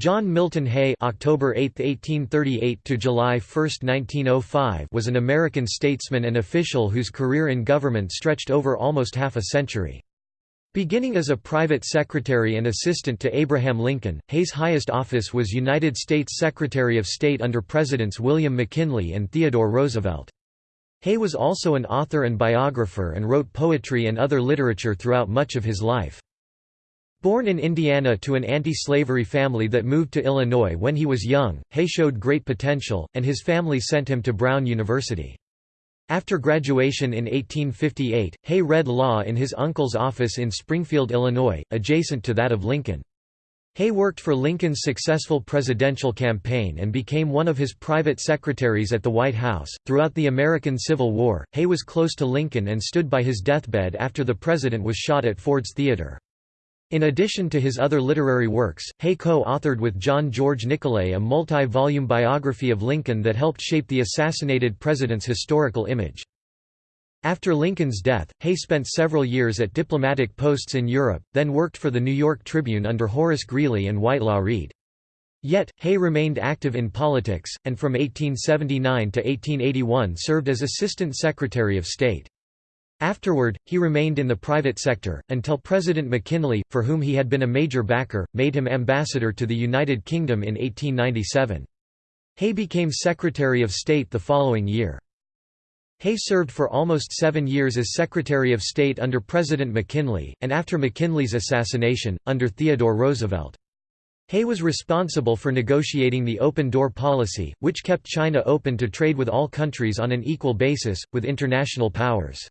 John Milton Hay October 8, 1838 to July 1, 1905 was an American statesman and official whose career in government stretched over almost half a century. Beginning as a private secretary and assistant to Abraham Lincoln, Hay's highest office was United States Secretary of State under Presidents William McKinley and Theodore Roosevelt. Hay was also an author and biographer and wrote poetry and other literature throughout much of his life. Born in Indiana to an anti-slavery family that moved to Illinois when he was young, Hay showed great potential, and his family sent him to Brown University. After graduation in 1858, Hay read law in his uncle's office in Springfield, Illinois, adjacent to that of Lincoln. Hay worked for Lincoln's successful presidential campaign and became one of his private secretaries at the White House. Throughout the American Civil War, Hay was close to Lincoln and stood by his deathbed after the president was shot at Ford's Theater. In addition to his other literary works, Hay co-authored with John George Nicolay a multi-volume biography of Lincoln that helped shape the assassinated president's historical image. After Lincoln's death, Hay spent several years at diplomatic posts in Europe, then worked for the New York Tribune under Horace Greeley and Whitelaw Reid. Yet, Hay remained active in politics, and from 1879 to 1881 served as Assistant Secretary of State. Afterward, he remained in the private sector, until President McKinley, for whom he had been a major backer, made him ambassador to the United Kingdom in 1897. Hay became Secretary of State the following year. Hay served for almost seven years as Secretary of State under President McKinley, and after McKinley's assassination, under Theodore Roosevelt. Hay was responsible for negotiating the Open Door policy, which kept China open to trade with all countries on an equal basis, with international powers.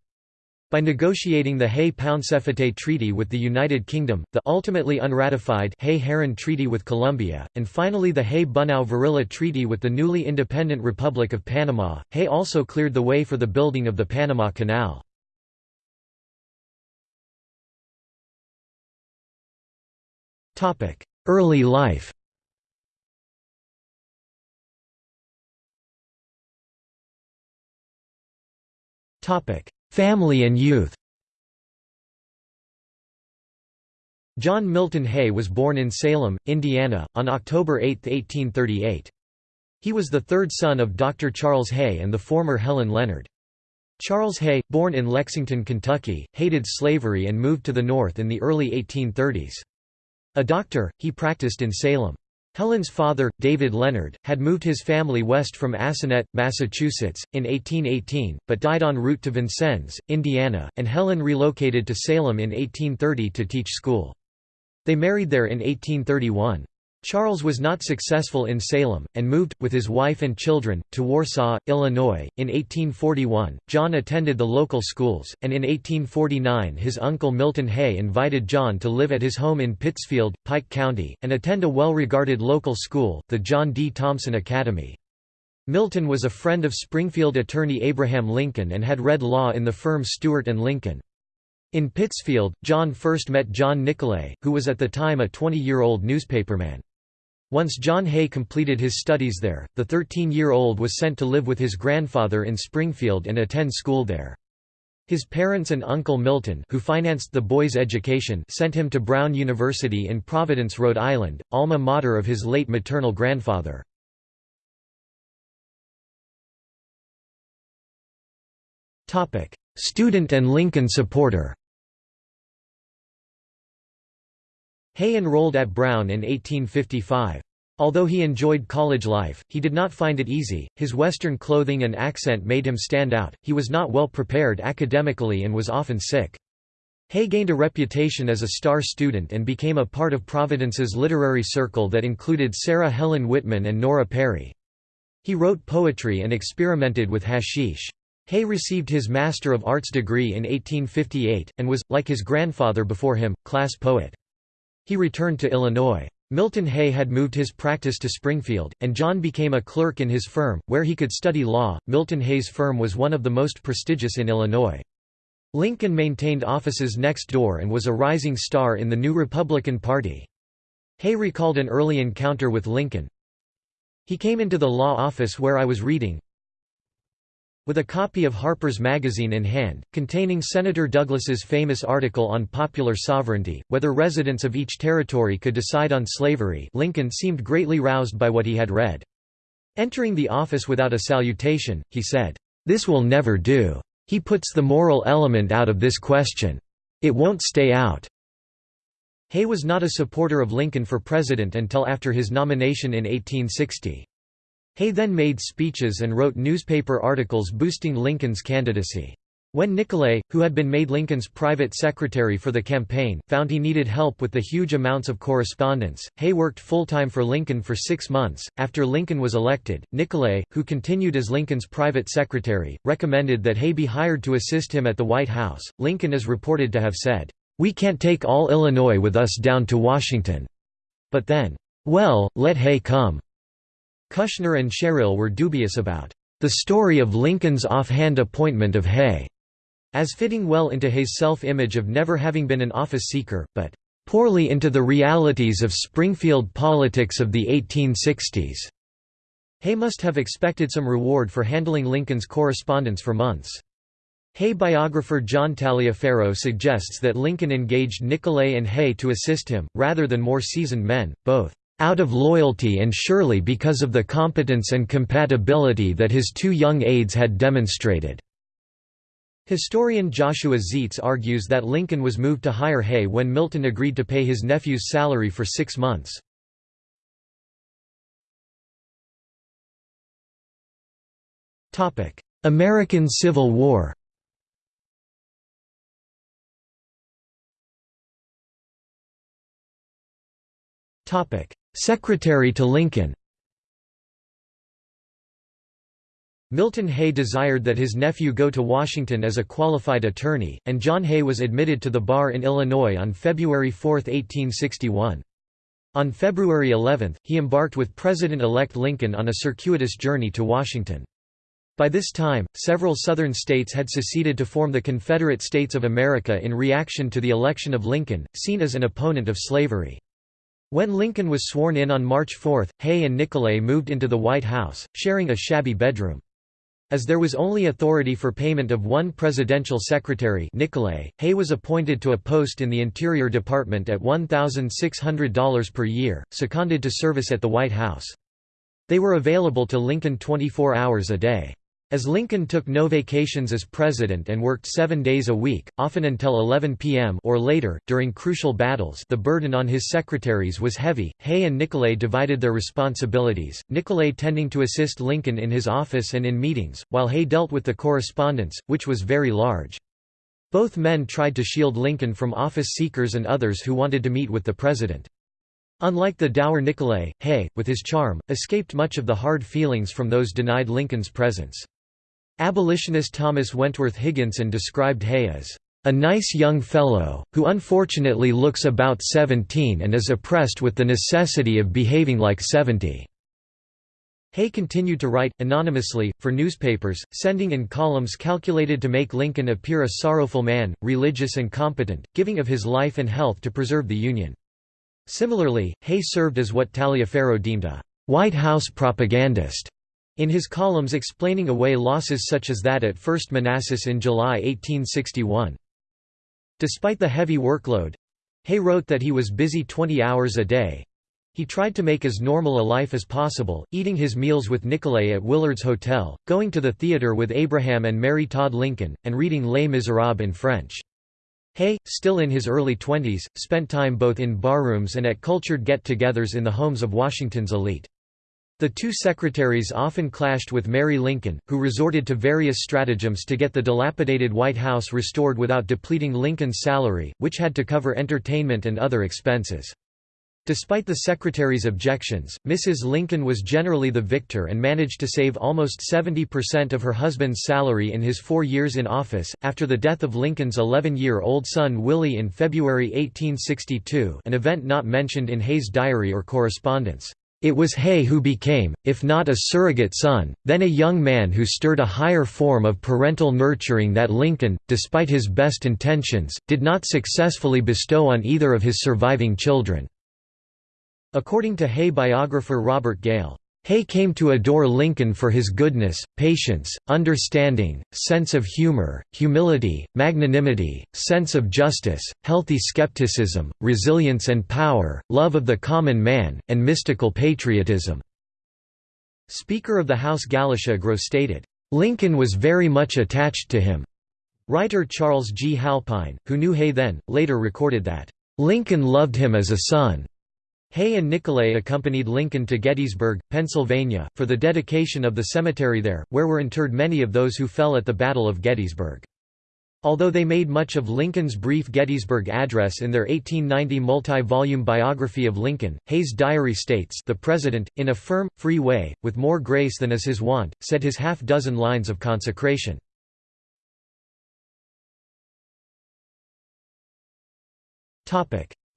By negotiating the Hay-Pauncefote Treaty with the United Kingdom, the ultimately unratified Hay-Herrán Treaty with Colombia, and finally the Hay-Bunau-Varilla Treaty with the newly independent Republic of Panama, Hay also cleared the way for the building of the Panama Canal. Early life Topic: Family and youth John Milton Hay was born in Salem, Indiana, on October 8, 1838. He was the third son of Dr. Charles Hay and the former Helen Leonard. Charles Hay, born in Lexington, Kentucky, hated slavery and moved to the North in the early 1830s. A doctor, he practiced in Salem. Helen's father, David Leonard, had moved his family west from Assonet, Massachusetts, in 1818, but died en route to Vincennes, Indiana, and Helen relocated to Salem in 1830 to teach school. They married there in 1831. Charles was not successful in Salem, and moved, with his wife and children, to Warsaw, Illinois. In 1841, John attended the local schools, and in 1849 his uncle Milton Hay invited John to live at his home in Pittsfield, Pike County, and attend a well-regarded local school, the John D. Thompson Academy. Milton was a friend of Springfield attorney Abraham Lincoln and had read law in the firm Stewart and Lincoln. In Pittsfield, John first met John Nicolay, who was at the time a 20-year-old newspaperman. Once John Hay completed his studies there, the 13-year-old was sent to live with his grandfather in Springfield and attend school there. His parents and Uncle Milton who financed the boy's education sent him to Brown University in Providence, Rhode Island, alma mater of his late maternal grandfather. Student and Lincoln supporter Hay enrolled at Brown in 1855. Although he enjoyed college life, he did not find it easy, his Western clothing and accent made him stand out, he was not well prepared academically and was often sick. Hay gained a reputation as a star student and became a part of Providence's literary circle that included Sarah Helen Whitman and Nora Perry. He wrote poetry and experimented with hashish. Hay received his Master of Arts degree in 1858, and was, like his grandfather before him, class poet. He returned to Illinois. Milton Hay had moved his practice to Springfield, and John became a clerk in his firm, where he could study law. Milton Hay's firm was one of the most prestigious in Illinois. Lincoln maintained offices next door and was a rising star in the new Republican Party. Hay recalled an early encounter with Lincoln. He came into the law office where I was reading. With a copy of Harper's Magazine in hand, containing Senator Douglas's famous article on popular sovereignty, whether residents of each territory could decide on slavery Lincoln seemed greatly roused by what he had read. Entering the office without a salutation, he said, "'This will never do. He puts the moral element out of this question. It won't stay out.'" Hay was not a supporter of Lincoln for president until after his nomination in 1860. Hay then made speeches and wrote newspaper articles boosting Lincoln's candidacy. When Nicolay, who had been made Lincoln's private secretary for the campaign, found he needed help with the huge amounts of correspondence, Hay worked full-time for Lincoln for six months. After Lincoln was elected, Nicolay, who continued as Lincoln's private secretary, recommended that Hay be hired to assist him at the White House. Lincoln is reported to have said, "We can't take all Illinois with us down to Washington." But then, "Well, let Hay come." Kushner and Sherrill were dubious about the story of Lincoln's offhand appointment of Hay as fitting well into Hay's self-image of never having been an office seeker, but poorly into the realities of Springfield politics of the 1860s. Hay must have expected some reward for handling Lincoln's correspondence for months. Hay biographer John Taliaferro suggests that Lincoln engaged Nicolay and Hay to assist him, rather than more seasoned men, both out of loyalty and surely because of the competence and compatibility that his two young aides had demonstrated." Historian Joshua Zeitz argues that Lincoln was moved to hire Hay when Milton agreed to pay his nephew's salary for six months. American Civil War Secretary to Lincoln Milton Hay desired that his nephew go to Washington as a qualified attorney, and John Hay was admitted to the bar in Illinois on February 4, 1861. On February 11, he embarked with President-elect Lincoln on a circuitous journey to Washington. By this time, several Southern states had seceded to form the Confederate States of America in reaction to the election of Lincoln, seen as an opponent of slavery. When Lincoln was sworn in on March 4, Hay and Nicolay moved into the White House, sharing a shabby bedroom. As there was only authority for payment of one presidential secretary Nicolay, Hay was appointed to a post in the Interior Department at $1,600 per year, seconded to service at the White House. They were available to Lincoln 24 hours a day. As Lincoln took no vacations as president and worked seven days a week, often until 11 p.m. or later, during crucial battles the burden on his secretaries was heavy. Hay and Nicolay divided their responsibilities, Nicolay tending to assist Lincoln in his office and in meetings, while Hay dealt with the correspondence, which was very large. Both men tried to shield Lincoln from office seekers and others who wanted to meet with the president. Unlike the dour Nicolay, Hay, with his charm, escaped much of the hard feelings from those denied Lincoln's presence. Abolitionist Thomas Wentworth Higginson described Hay as a nice young fellow, who unfortunately looks about seventeen and is oppressed with the necessity of behaving like seventy." Hay continued to write, anonymously, for newspapers, sending in columns calculated to make Lincoln appear a sorrowful man, religious and competent, giving of his life and health to preserve the Union. Similarly, Hay served as what Taliaferro deemed a «White House propagandist» In his columns explaining away losses such as that at First Manassas in July 1861. Despite the heavy workload Hay wrote that he was busy 20 hours a day. He tried to make as normal a life as possible, eating his meals with Nicolay at Willard's Hotel, going to the theatre with Abraham and Mary Todd Lincoln, and reading Les Miserables in French. Hay, still in his early twenties, spent time both in barrooms and at cultured get-togethers in the homes of Washington's elite. The two secretaries often clashed with Mary Lincoln, who resorted to various stratagems to get the dilapidated White House restored without depleting Lincoln's salary, which had to cover entertainment and other expenses. Despite the secretary's objections, Mrs. Lincoln was generally the victor and managed to save almost 70% of her husband's salary in his four years in office. After the death of Lincoln's 11 year old son Willie in February 1862, an event not mentioned in Hay's diary or correspondence. It was Hay who became, if not a surrogate son, then a young man who stirred a higher form of parental nurturing that Lincoln, despite his best intentions, did not successfully bestow on either of his surviving children. According to Hay biographer Robert Gale, Hay came to adore Lincoln for his goodness, patience, understanding, sense of humor, humility, magnanimity, sense of justice, healthy skepticism, resilience and power, love of the common man, and mystical patriotism." Speaker of the House Galusha Grow stated, "...Lincoln was very much attached to him." Writer Charles G. Halpine, who knew Hay then, later recorded that, "...Lincoln loved him as a son." Hay and Nicolay accompanied Lincoln to Gettysburg, Pennsylvania, for the dedication of the cemetery there, where were interred many of those who fell at the Battle of Gettysburg. Although they made much of Lincoln's brief Gettysburg Address in their 1890 multi-volume biography of Lincoln, Hay's diary states the President, in a firm, free way, with more grace than is his wont, said his half-dozen lines of consecration.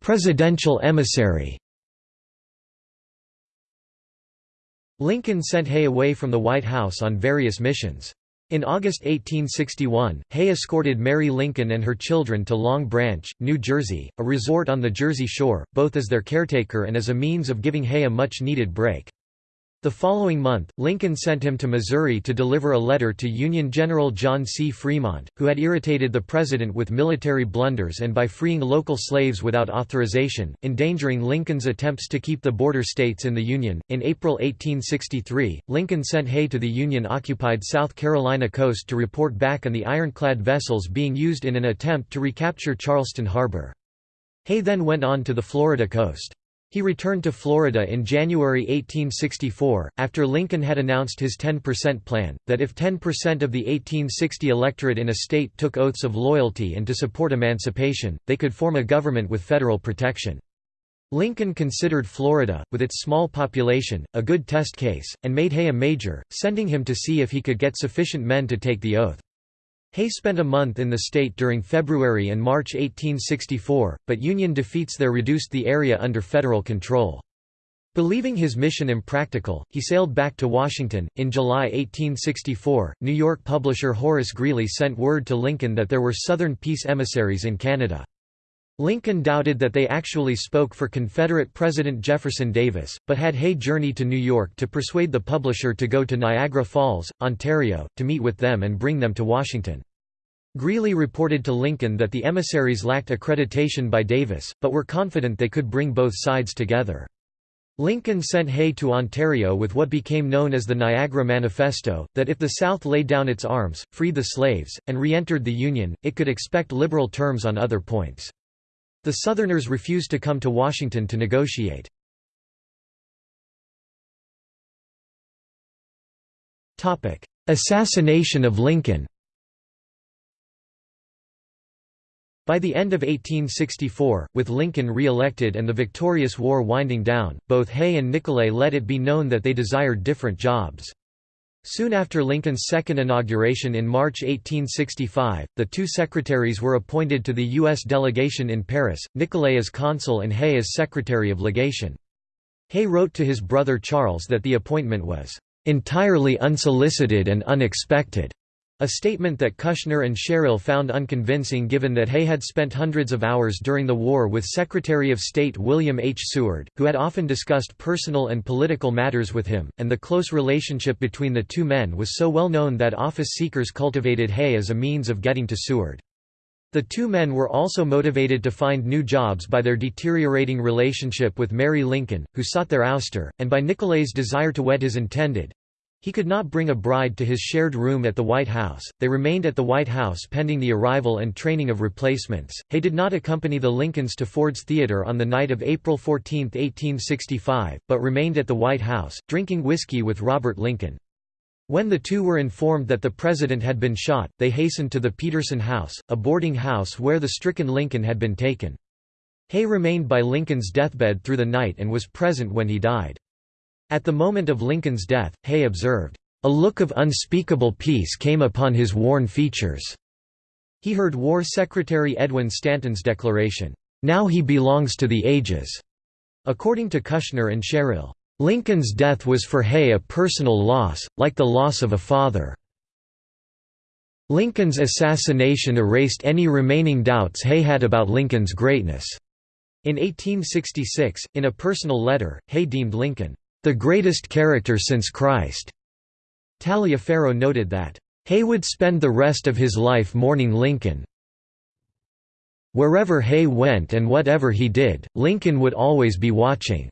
Presidential emissary Lincoln sent Hay away from the White House on various missions. In August 1861, Hay escorted Mary Lincoln and her children to Long Branch, New Jersey, a resort on the Jersey Shore, both as their caretaker and as a means of giving Hay a much-needed break. The following month, Lincoln sent him to Missouri to deliver a letter to Union General John C. Fremont, who had irritated the President with military blunders and by freeing local slaves without authorization, endangering Lincoln's attempts to keep the border states in the Union. In April 1863, Lincoln sent Hay to the Union occupied South Carolina coast to report back on the ironclad vessels being used in an attempt to recapture Charleston Harbor. Hay then went on to the Florida coast. He returned to Florida in January 1864, after Lincoln had announced his 10% plan, that if 10% of the 1860 electorate in a state took oaths of loyalty and to support emancipation, they could form a government with federal protection. Lincoln considered Florida, with its small population, a good test case, and made Hay a major, sending him to see if he could get sufficient men to take the oath. Hay spent a month in the state during February and March 1864, but Union defeats there reduced the area under federal control. Believing his mission impractical, he sailed back to Washington. In July 1864, New York publisher Horace Greeley sent word to Lincoln that there were Southern peace emissaries in Canada. Lincoln doubted that they actually spoke for Confederate President Jefferson Davis, but had Hay journey to New York to persuade the publisher to go to Niagara Falls, Ontario, to meet with them and bring them to Washington. Greeley reported to Lincoln that the emissaries lacked accreditation by Davis, but were confident they could bring both sides together. Lincoln sent Hay to Ontario with what became known as the Niagara Manifesto, that if the South laid down its arms, freed the slaves, and re-entered the Union, it could expect liberal terms on other points. The Southerners refused to come to Washington to negotiate. Assassination of Lincoln By the end of 1864, with Lincoln re-elected and the victorious war winding down, both Hay and Nicolay let it be known that they desired different jobs. Soon after Lincoln's second inauguration in March 1865, the two secretaries were appointed to the U.S. delegation in Paris, Nicolay as consul and Hay as secretary of legation. Hay wrote to his brother Charles that the appointment was "...entirely unsolicited and unexpected." A statement that Kushner and Sherrill found unconvincing given that Hay had spent hundreds of hours during the war with Secretary of State William H. Seward, who had often discussed personal and political matters with him, and the close relationship between the two men was so well known that office seekers cultivated Hay as a means of getting to Seward. The two men were also motivated to find new jobs by their deteriorating relationship with Mary Lincoln, who sought their ouster, and by Nicolay's desire to wed his intended, he could not bring a bride to his shared room at the White House. They remained at the White House pending the arrival and training of replacements. Hay did not accompany the Lincolns to Ford's Theater on the night of April 14, 1865, but remained at the White House, drinking whiskey with Robert Lincoln. When the two were informed that the president had been shot, they hastened to the Peterson House, a boarding house where the stricken Lincoln had been taken. Hay remained by Lincoln's deathbed through the night and was present when he died. At the moment of Lincoln's death, Hay observed, "...a look of unspeakable peace came upon his worn features." He heard War Secretary Edwin Stanton's declaration, "...now he belongs to the ages." According to Kushner and Sherrill, "...Lincoln's death was for Hay a personal loss, like the loss of a father." Lincoln's assassination erased any remaining doubts Hay had about Lincoln's greatness. In 1866, in a personal letter, Hay deemed Lincoln the greatest character since Christ." Taliaferro noted that, "...Hay would spend the rest of his life mourning Lincoln. Wherever Hay went and whatever he did, Lincoln would always be watching."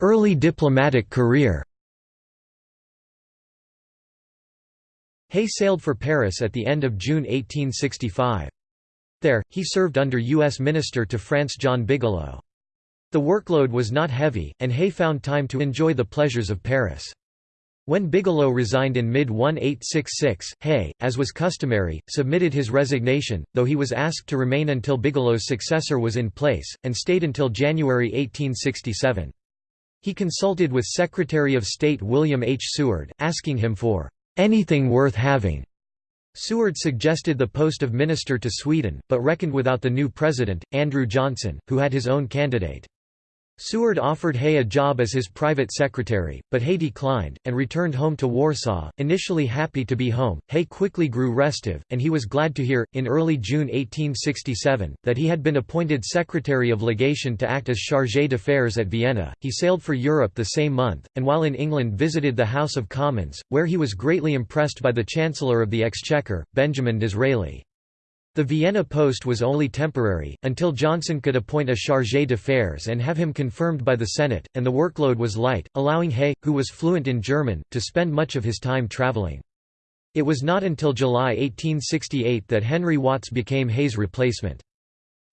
Early diplomatic career Hay sailed for Paris at the end of June 1865. There, he served under U.S. Minister to France John Bigelow. The workload was not heavy, and Hay found time to enjoy the pleasures of Paris. When Bigelow resigned in mid-1866, Hay, as was customary, submitted his resignation, though he was asked to remain until Bigelow's successor was in place, and stayed until January 1867. He consulted with Secretary of State William H. Seward, asking him for anything worth having. Seward suggested the post of minister to Sweden, but reckoned without the new president, Andrew Johnson, who had his own candidate. Seward offered Hay a job as his private secretary, but Hay declined, and returned home to Warsaw. Initially happy to be home, Hay quickly grew restive, and he was glad to hear, in early June 1867, that he had been appointed Secretary of Legation to act as chargé d'affaires at Vienna. He sailed for Europe the same month, and while in England visited the House of Commons, where he was greatly impressed by the Chancellor of the Exchequer, Benjamin Disraeli. The Vienna post was only temporary, until Johnson could appoint a chargé d'affaires and have him confirmed by the Senate, and the workload was light, allowing Hay, who was fluent in German, to spend much of his time traveling. It was not until July 1868 that Henry Watts became Hay's replacement.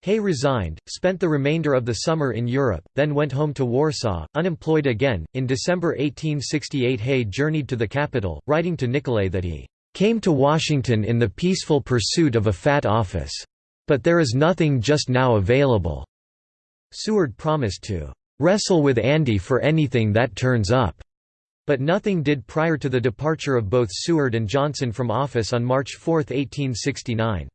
Hay resigned, spent the remainder of the summer in Europe, then went home to Warsaw, unemployed again. In December 1868, Hay journeyed to the capital, writing to Nicolay that he came to Washington in the peaceful pursuit of a fat office. But there is nothing just now available." Seward promised to "...wrestle with Andy for anything that turns up." But nothing did prior to the departure of both Seward and Johnson from office on March 4, 1869.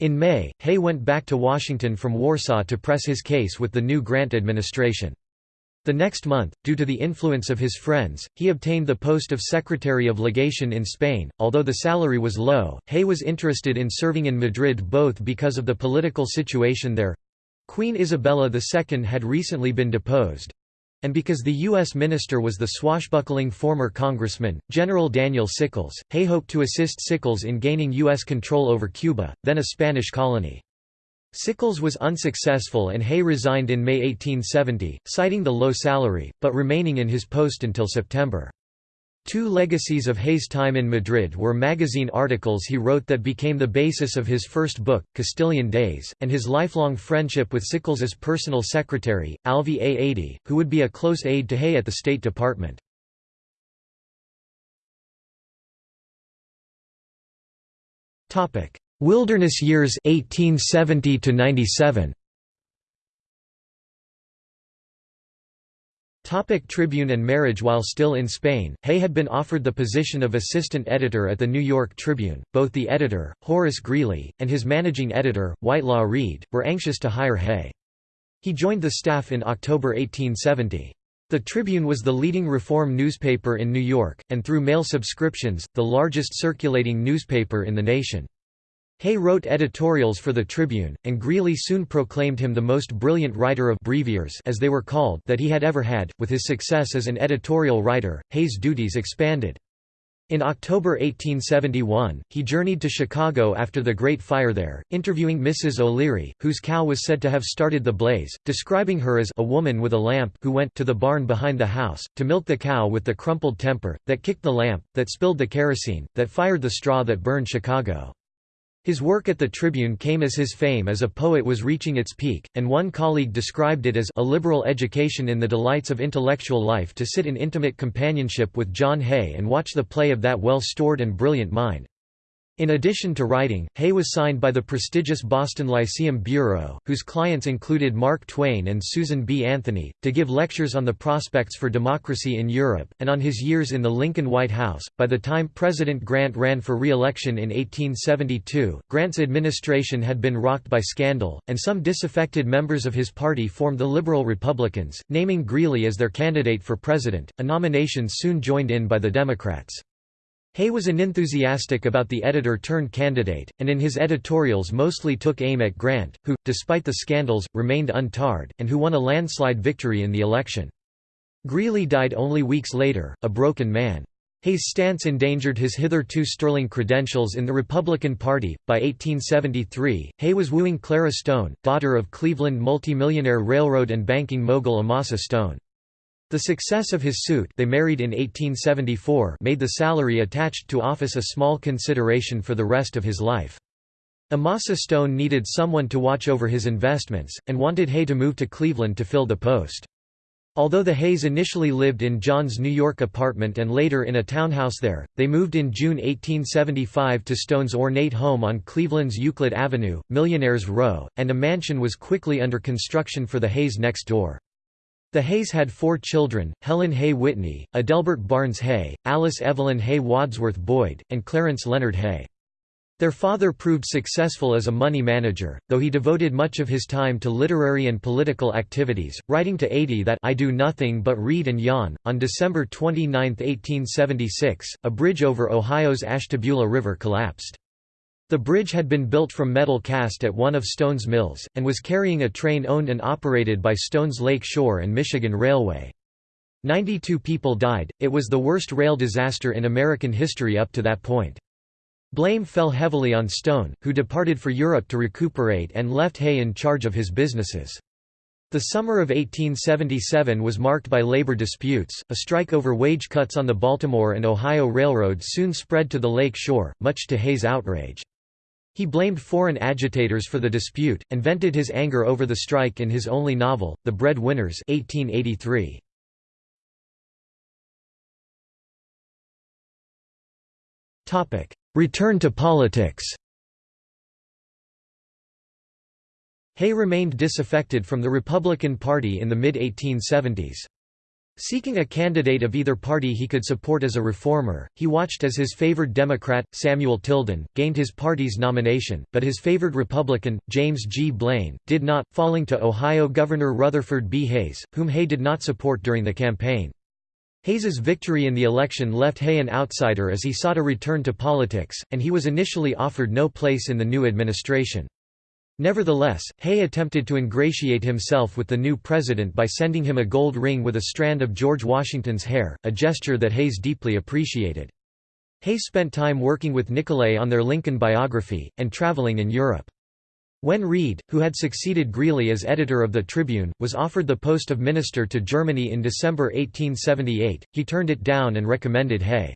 In May, Hay went back to Washington from Warsaw to press his case with the new Grant administration. The next month, due to the influence of his friends, he obtained the post of Secretary of Legation in Spain. Although the salary was low, Hay was interested in serving in Madrid both because of the political situation there Queen Isabella II had recently been deposed and because the U.S. minister was the swashbuckling former congressman, General Daniel Sickles, Hay hoped to assist Sickles in gaining U.S. control over Cuba, then a Spanish colony. Sickles was unsuccessful and Hay resigned in May 1870, citing the low salary, but remaining in his post until September. Two legacies of Hay's time in Madrid were magazine articles he wrote that became the basis of his first book, Castilian Days, and his lifelong friendship with Sickles's personal secretary, Alvey A. Adee, who would be a close aide to Hay at the State Department. Wilderness years 1870 to 97 Topic Tribune and marriage While still in Spain, Hay had been offered the position of assistant editor at the New York Tribune. Both the editor, Horace Greeley, and his managing editor, Whitelaw Reid, were anxious to hire Hay. He joined the staff in October 1870. The Tribune was the leading reform newspaper in New York, and through mail subscriptions, the largest circulating newspaper in the nation. Hay wrote editorials for the Tribune, and Greeley soon proclaimed him the most brilliant writer of breviaries as they were called that he had ever had. With his success as an editorial writer, Hay's duties expanded. In October 1871, he journeyed to Chicago after the Great Fire there, interviewing Mrs. O'Leary, whose cow was said to have started the blaze, describing her as a woman with a lamp who went to the barn behind the house, to milk the cow with the crumpled temper, that kicked the lamp, that spilled the kerosene, that fired the straw that burned Chicago. His work at the Tribune came as his fame as a poet was reaching its peak, and one colleague described it as a liberal education in the delights of intellectual life to sit in intimate companionship with John Hay and watch the play of that well-stored and brilliant mind. In addition to writing, Hay was signed by the prestigious Boston Lyceum Bureau, whose clients included Mark Twain and Susan B. Anthony, to give lectures on the prospects for democracy in Europe, and on his years in the Lincoln White House. By the time President Grant ran for re election in 1872, Grant's administration had been rocked by scandal, and some disaffected members of his party formed the Liberal Republicans, naming Greeley as their candidate for president, a nomination soon joined in by the Democrats. Hay was unenthusiastic about the editor-turned-candidate, and in his editorials mostly took aim at Grant, who, despite the scandals, remained untarred, and who won a landslide victory in the election. Greeley died only weeks later, a broken man. Hay's stance endangered his hitherto sterling credentials in the Republican Party. By 1873, Hay was wooing Clara Stone, daughter of Cleveland multimillionaire railroad and banking mogul Amasa Stone. The success of his suit they married in 1874 made the salary attached to office a small consideration for the rest of his life. Amasa Stone needed someone to watch over his investments, and wanted Hay to move to Cleveland to fill the post. Although the Hays initially lived in John's New York apartment and later in a townhouse there, they moved in June 1875 to Stone's ornate home on Cleveland's Euclid Avenue, Millionaires Row, and a mansion was quickly under construction for the Hays next door. The Hays had four children, Helen Hay Whitney, Adelbert Barnes Hay, Alice Evelyn Hay Wadsworth Boyd, and Clarence Leonard Hay. Their father proved successful as a money manager, though he devoted much of his time to literary and political activities, writing to Adee that I do nothing but read and yawn. On December 29, 1876, a bridge over Ohio's Ashtabula River collapsed. The bridge had been built from metal cast at one of Stone's mills, and was carrying a train owned and operated by Stone's Lake Shore and Michigan Railway. Ninety-two people died, it was the worst rail disaster in American history up to that point. Blame fell heavily on Stone, who departed for Europe to recuperate and left Hay in charge of his businesses. The summer of 1877 was marked by labor disputes. A strike over wage cuts on the Baltimore and Ohio Railroad soon spread to the lake shore, much to Hay's outrage. He blamed foreign agitators for the dispute, and vented his anger over the strike in his only novel, The Bread Winners 1883. Return to politics Hay remained disaffected from the Republican Party in the mid-1870s. Seeking a candidate of either party he could support as a reformer, he watched as his favored Democrat, Samuel Tilden, gained his party's nomination, but his favored Republican, James G. Blaine, did not, falling to Ohio Governor Rutherford B. Hayes, whom Hay did not support during the campaign. Hayes's victory in the election left Hay an outsider as he sought a return to politics, and he was initially offered no place in the new administration. Nevertheless, Hay attempted to ingratiate himself with the new president by sending him a gold ring with a strand of George Washington's hair, a gesture that Hayes deeply appreciated. Hay spent time working with Nicolay on their Lincoln biography, and traveling in Europe. When Reid, who had succeeded Greeley as editor of the Tribune, was offered the post of minister to Germany in December 1878, he turned it down and recommended Hay.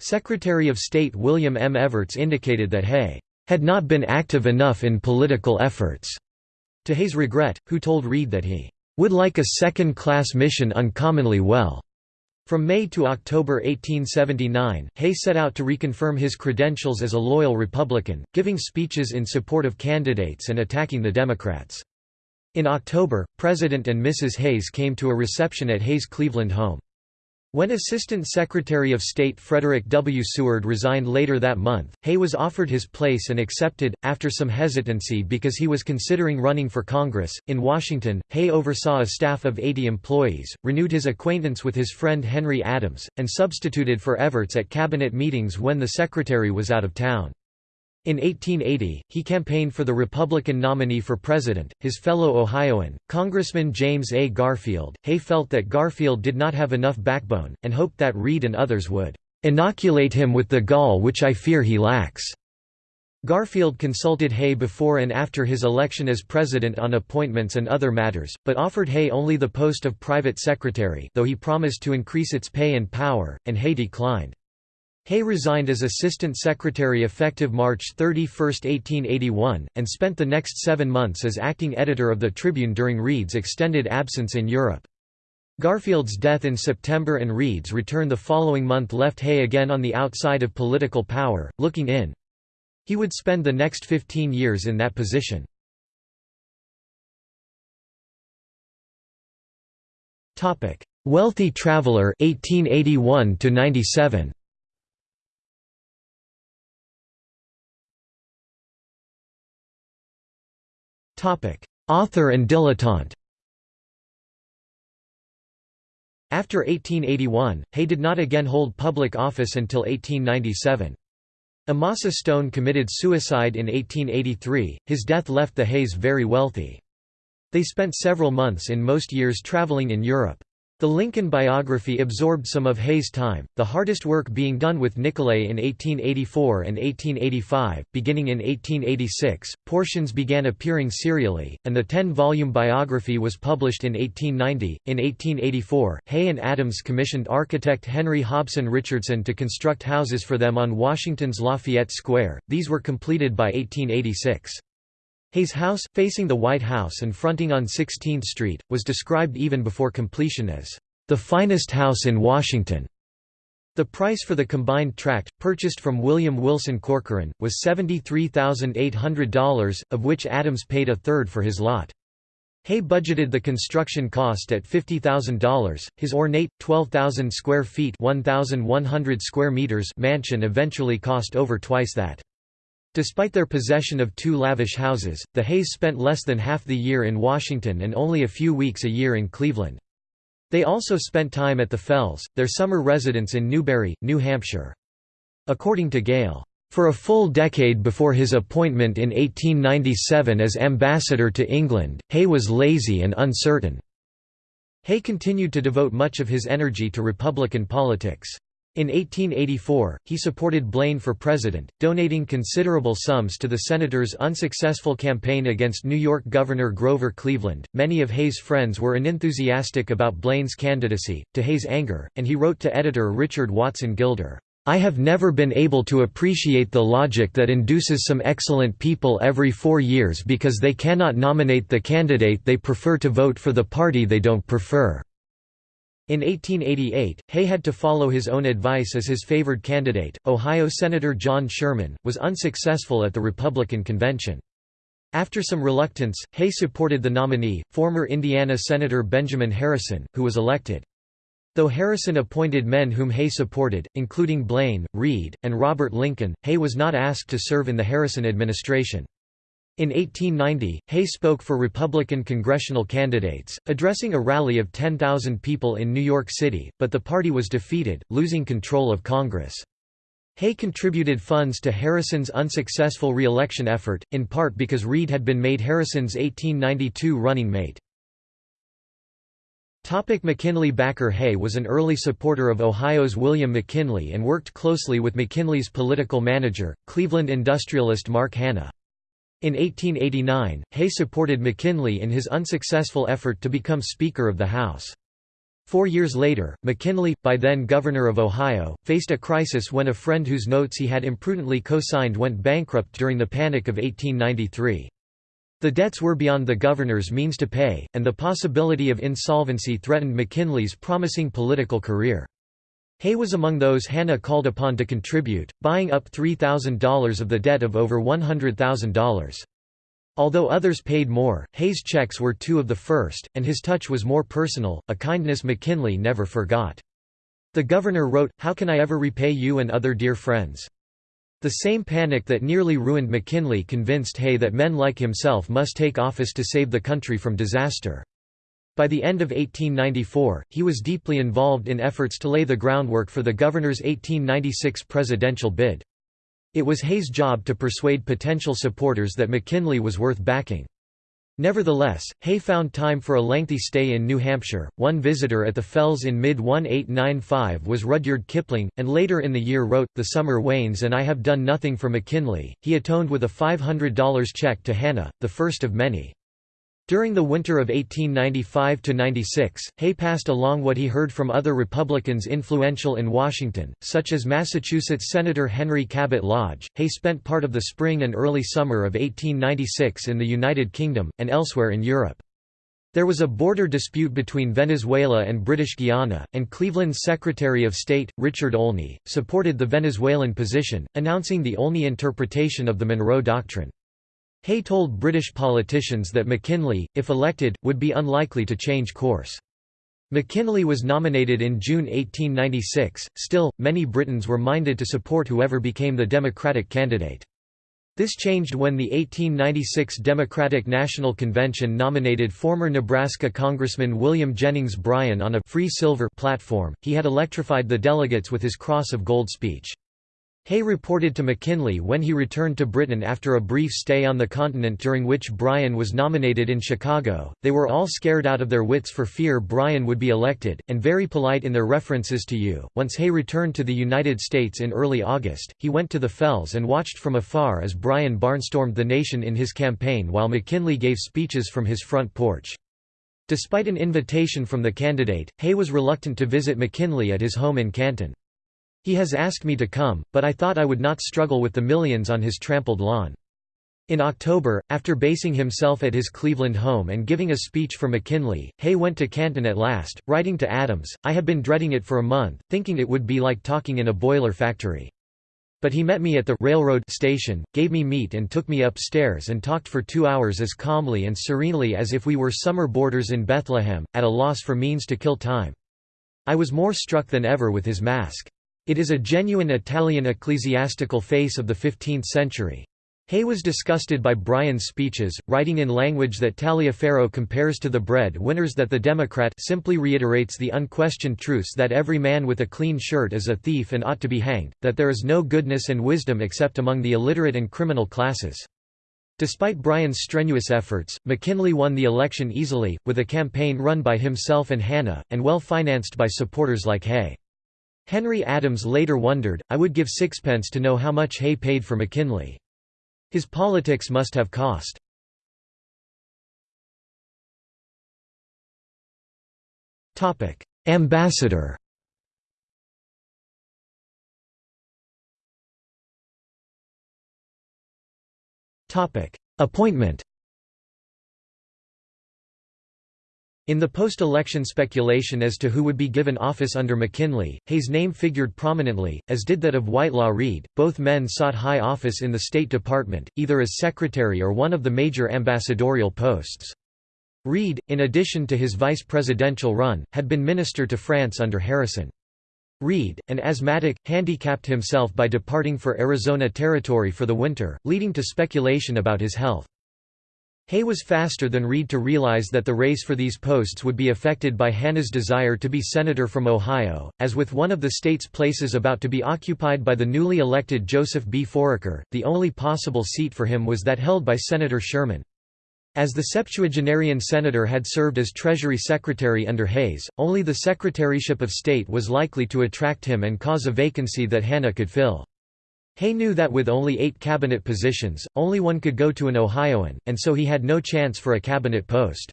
Secretary of State William M. Evarts indicated that Hay had not been active enough in political efforts, to Hay's regret, who told Reid that he would like a second-class mission uncommonly well. From May to October 1879, Hay set out to reconfirm his credentials as a loyal Republican, giving speeches in support of candidates and attacking the Democrats. In October, President and Mrs. Hayes came to a reception at Hay's Cleveland home. When Assistant Secretary of State Frederick W. Seward resigned later that month, Hay was offered his place and accepted, after some hesitancy because he was considering running for Congress. In Washington, Hay oversaw a staff of 80 employees, renewed his acquaintance with his friend Henry Adams, and substituted for Evarts at cabinet meetings when the secretary was out of town. In 1880, he campaigned for the Republican nominee for president, his fellow Ohioan, Congressman James A. Garfield. Hay felt that Garfield did not have enough backbone, and hoped that Reid and others would inoculate him with the gall which I fear he lacks. Garfield consulted Hay before and after his election as president on appointments and other matters, but offered Hay only the post of private secretary though he promised to increase its pay and power, and Hay declined. Hay resigned as Assistant Secretary effective March 31, 1881, and spent the next seven months as acting editor of the Tribune during Reid's extended absence in Europe. Garfield's death in September and Reid's return the following month left Hay again on the outside of political power, looking in. He would spend the next 15 years in that position. Wealthy traveler 1881 97. Author and dilettante After 1881, Hay did not again hold public office until 1897. Amasa Stone committed suicide in 1883, his death left the Hays very wealthy. They spent several months in most years traveling in Europe. The Lincoln biography absorbed some of Hay's time, the hardest work being done with Nicolay in 1884 and 1885. Beginning in 1886, portions began appearing serially, and the 10 volume biography was published in 1890. In 1884, Hay and Adams commissioned architect Henry Hobson Richardson to construct houses for them on Washington's Lafayette Square, these were completed by 1886. Hay's house, facing the White House and fronting on 16th Street, was described even before completion as, "...the finest house in Washington." The price for the combined tract, purchased from William Wilson Corcoran, was $73,800, of which Adams paid a third for his lot. Hay budgeted the construction cost at $50,000. His ornate 12,000 square feet (1,100 square meters) mansion eventually cost over twice that. Despite their possession of two lavish houses, the Hays spent less than half the year in Washington and only a few weeks a year in Cleveland. They also spent time at the Fells, their summer residence in Newbury, New Hampshire. According to Gale, for a full decade before his appointment in 1897 as ambassador to England, Hay was lazy and uncertain. Hay continued to devote much of his energy to Republican politics. In 1884, he supported Blaine for president, donating considerable sums to the senator's unsuccessful campaign against New York Governor Grover Cleveland. Many of Hay's friends were unenthusiastic about Blaine's candidacy, to Hay's anger, and he wrote to editor Richard Watson Gilder, I have never been able to appreciate the logic that induces some excellent people every four years because they cannot nominate the candidate they prefer to vote for the party they don't prefer. In 1888, Hay had to follow his own advice as his favored candidate, Ohio Senator John Sherman, was unsuccessful at the Republican convention. After some reluctance, Hay supported the nominee, former Indiana Senator Benjamin Harrison, who was elected. Though Harrison appointed men whom Hay supported, including Blaine, Reid, and Robert Lincoln, Hay was not asked to serve in the Harrison administration. In 1890, Hay spoke for Republican congressional candidates, addressing a rally of 10,000 people in New York City, but the party was defeated, losing control of Congress. Hay contributed funds to Harrison's unsuccessful re-election effort, in part because Reid had been made Harrison's 1892 running mate. McKinley Backer Hay was an early supporter of Ohio's William McKinley and worked closely with McKinley's political manager, Cleveland industrialist Mark Hanna. In 1889, Hay supported McKinley in his unsuccessful effort to become Speaker of the House. Four years later, McKinley, by then Governor of Ohio, faced a crisis when a friend whose notes he had imprudently co-signed went bankrupt during the Panic of 1893. The debts were beyond the governor's means to pay, and the possibility of insolvency threatened McKinley's promising political career. Hay was among those Hanna called upon to contribute, buying up $3,000 of the debt of over $100,000. Although others paid more, Hay's checks were two of the first, and his touch was more personal, a kindness McKinley never forgot. The governor wrote, How can I ever repay you and other dear friends? The same panic that nearly ruined McKinley convinced Hay that men like himself must take office to save the country from disaster. By the end of 1894, he was deeply involved in efforts to lay the groundwork for the governor's 1896 presidential bid. It was Hay's job to persuade potential supporters that McKinley was worth backing. Nevertheless, Hay found time for a lengthy stay in New Hampshire. One visitor at the Fells in mid 1895 was Rudyard Kipling, and later in the year wrote, The summer wanes and I have done nothing for McKinley. He atoned with a $500 check to Hanna, the first of many. During the winter of 1895–96, Hay passed along what he heard from other Republicans influential in Washington, such as Massachusetts Senator Henry Cabot Lodge. Hay spent part of the spring and early summer of 1896 in the United Kingdom, and elsewhere in Europe. There was a border dispute between Venezuela and British Guiana, and Cleveland's Secretary of State, Richard Olney, supported the Venezuelan position, announcing the Olney interpretation of the Monroe Doctrine. Hay told British politicians that McKinley, if elected, would be unlikely to change course. McKinley was nominated in June 1896, still, many Britons were minded to support whoever became the Democratic candidate. This changed when the 1896 Democratic National Convention nominated former Nebraska Congressman William Jennings Bryan on a «free silver» platform. He had electrified the delegates with his Cross of Gold speech. Hay reported to McKinley when he returned to Britain after a brief stay on the continent during which Bryan was nominated in Chicago. They were all scared out of their wits for fear Bryan would be elected, and very polite in their references to you. Once Hay returned to the United States in early August, he went to the Fells and watched from afar as Bryan barnstormed the nation in his campaign while McKinley gave speeches from his front porch. Despite an invitation from the candidate, Hay was reluctant to visit McKinley at his home in Canton. He has asked me to come, but I thought I would not struggle with the millions on his trampled lawn. In October, after basing himself at his Cleveland home and giving a speech for McKinley, Hay went to Canton at last, writing to Adams, I had been dreading it for a month, thinking it would be like talking in a boiler factory. But he met me at the railroad station, gave me meat and took me upstairs and talked for two hours as calmly and serenely as if we were summer boarders in Bethlehem, at a loss for means to kill time. I was more struck than ever with his mask. It is a genuine Italian ecclesiastical face of the 15th century. Hay was disgusted by Bryan's speeches, writing in language that Taliaferro compares to the bread winners that the Democrat simply reiterates the unquestioned truths that every man with a clean shirt is a thief and ought to be hanged, that there is no goodness and wisdom except among the illiterate and criminal classes. Despite Bryan's strenuous efforts, McKinley won the election easily, with a campaign run by himself and Hanna, and well financed by supporters like Hay. Henry Adams later wondered, I would give sixpence to know how much Hay paid for McKinley. His politics must have cost. Ambassador Appointment In the post-election speculation as to who would be given office under McKinley, Hay's name figured prominently, as did that of Whitelaw Reid. Both men sought high office in the State Department, either as secretary or one of the major ambassadorial posts. Reid, in addition to his vice presidential run, had been minister to France under Harrison. Reid, an asthmatic, handicapped himself by departing for Arizona Territory for the winter, leading to speculation about his health. Hay was faster than Reid to realize that the race for these posts would be affected by Hanna's desire to be senator from Ohio, as with one of the state's places about to be occupied by the newly elected Joseph B. Foraker, the only possible seat for him was that held by Senator Sherman. As the septuagenarian senator had served as Treasury Secretary under Hayes, only the Secretaryship of State was likely to attract him and cause a vacancy that Hanna could fill. Hay knew that with only eight cabinet positions, only one could go to an Ohioan, and so he had no chance for a cabinet post.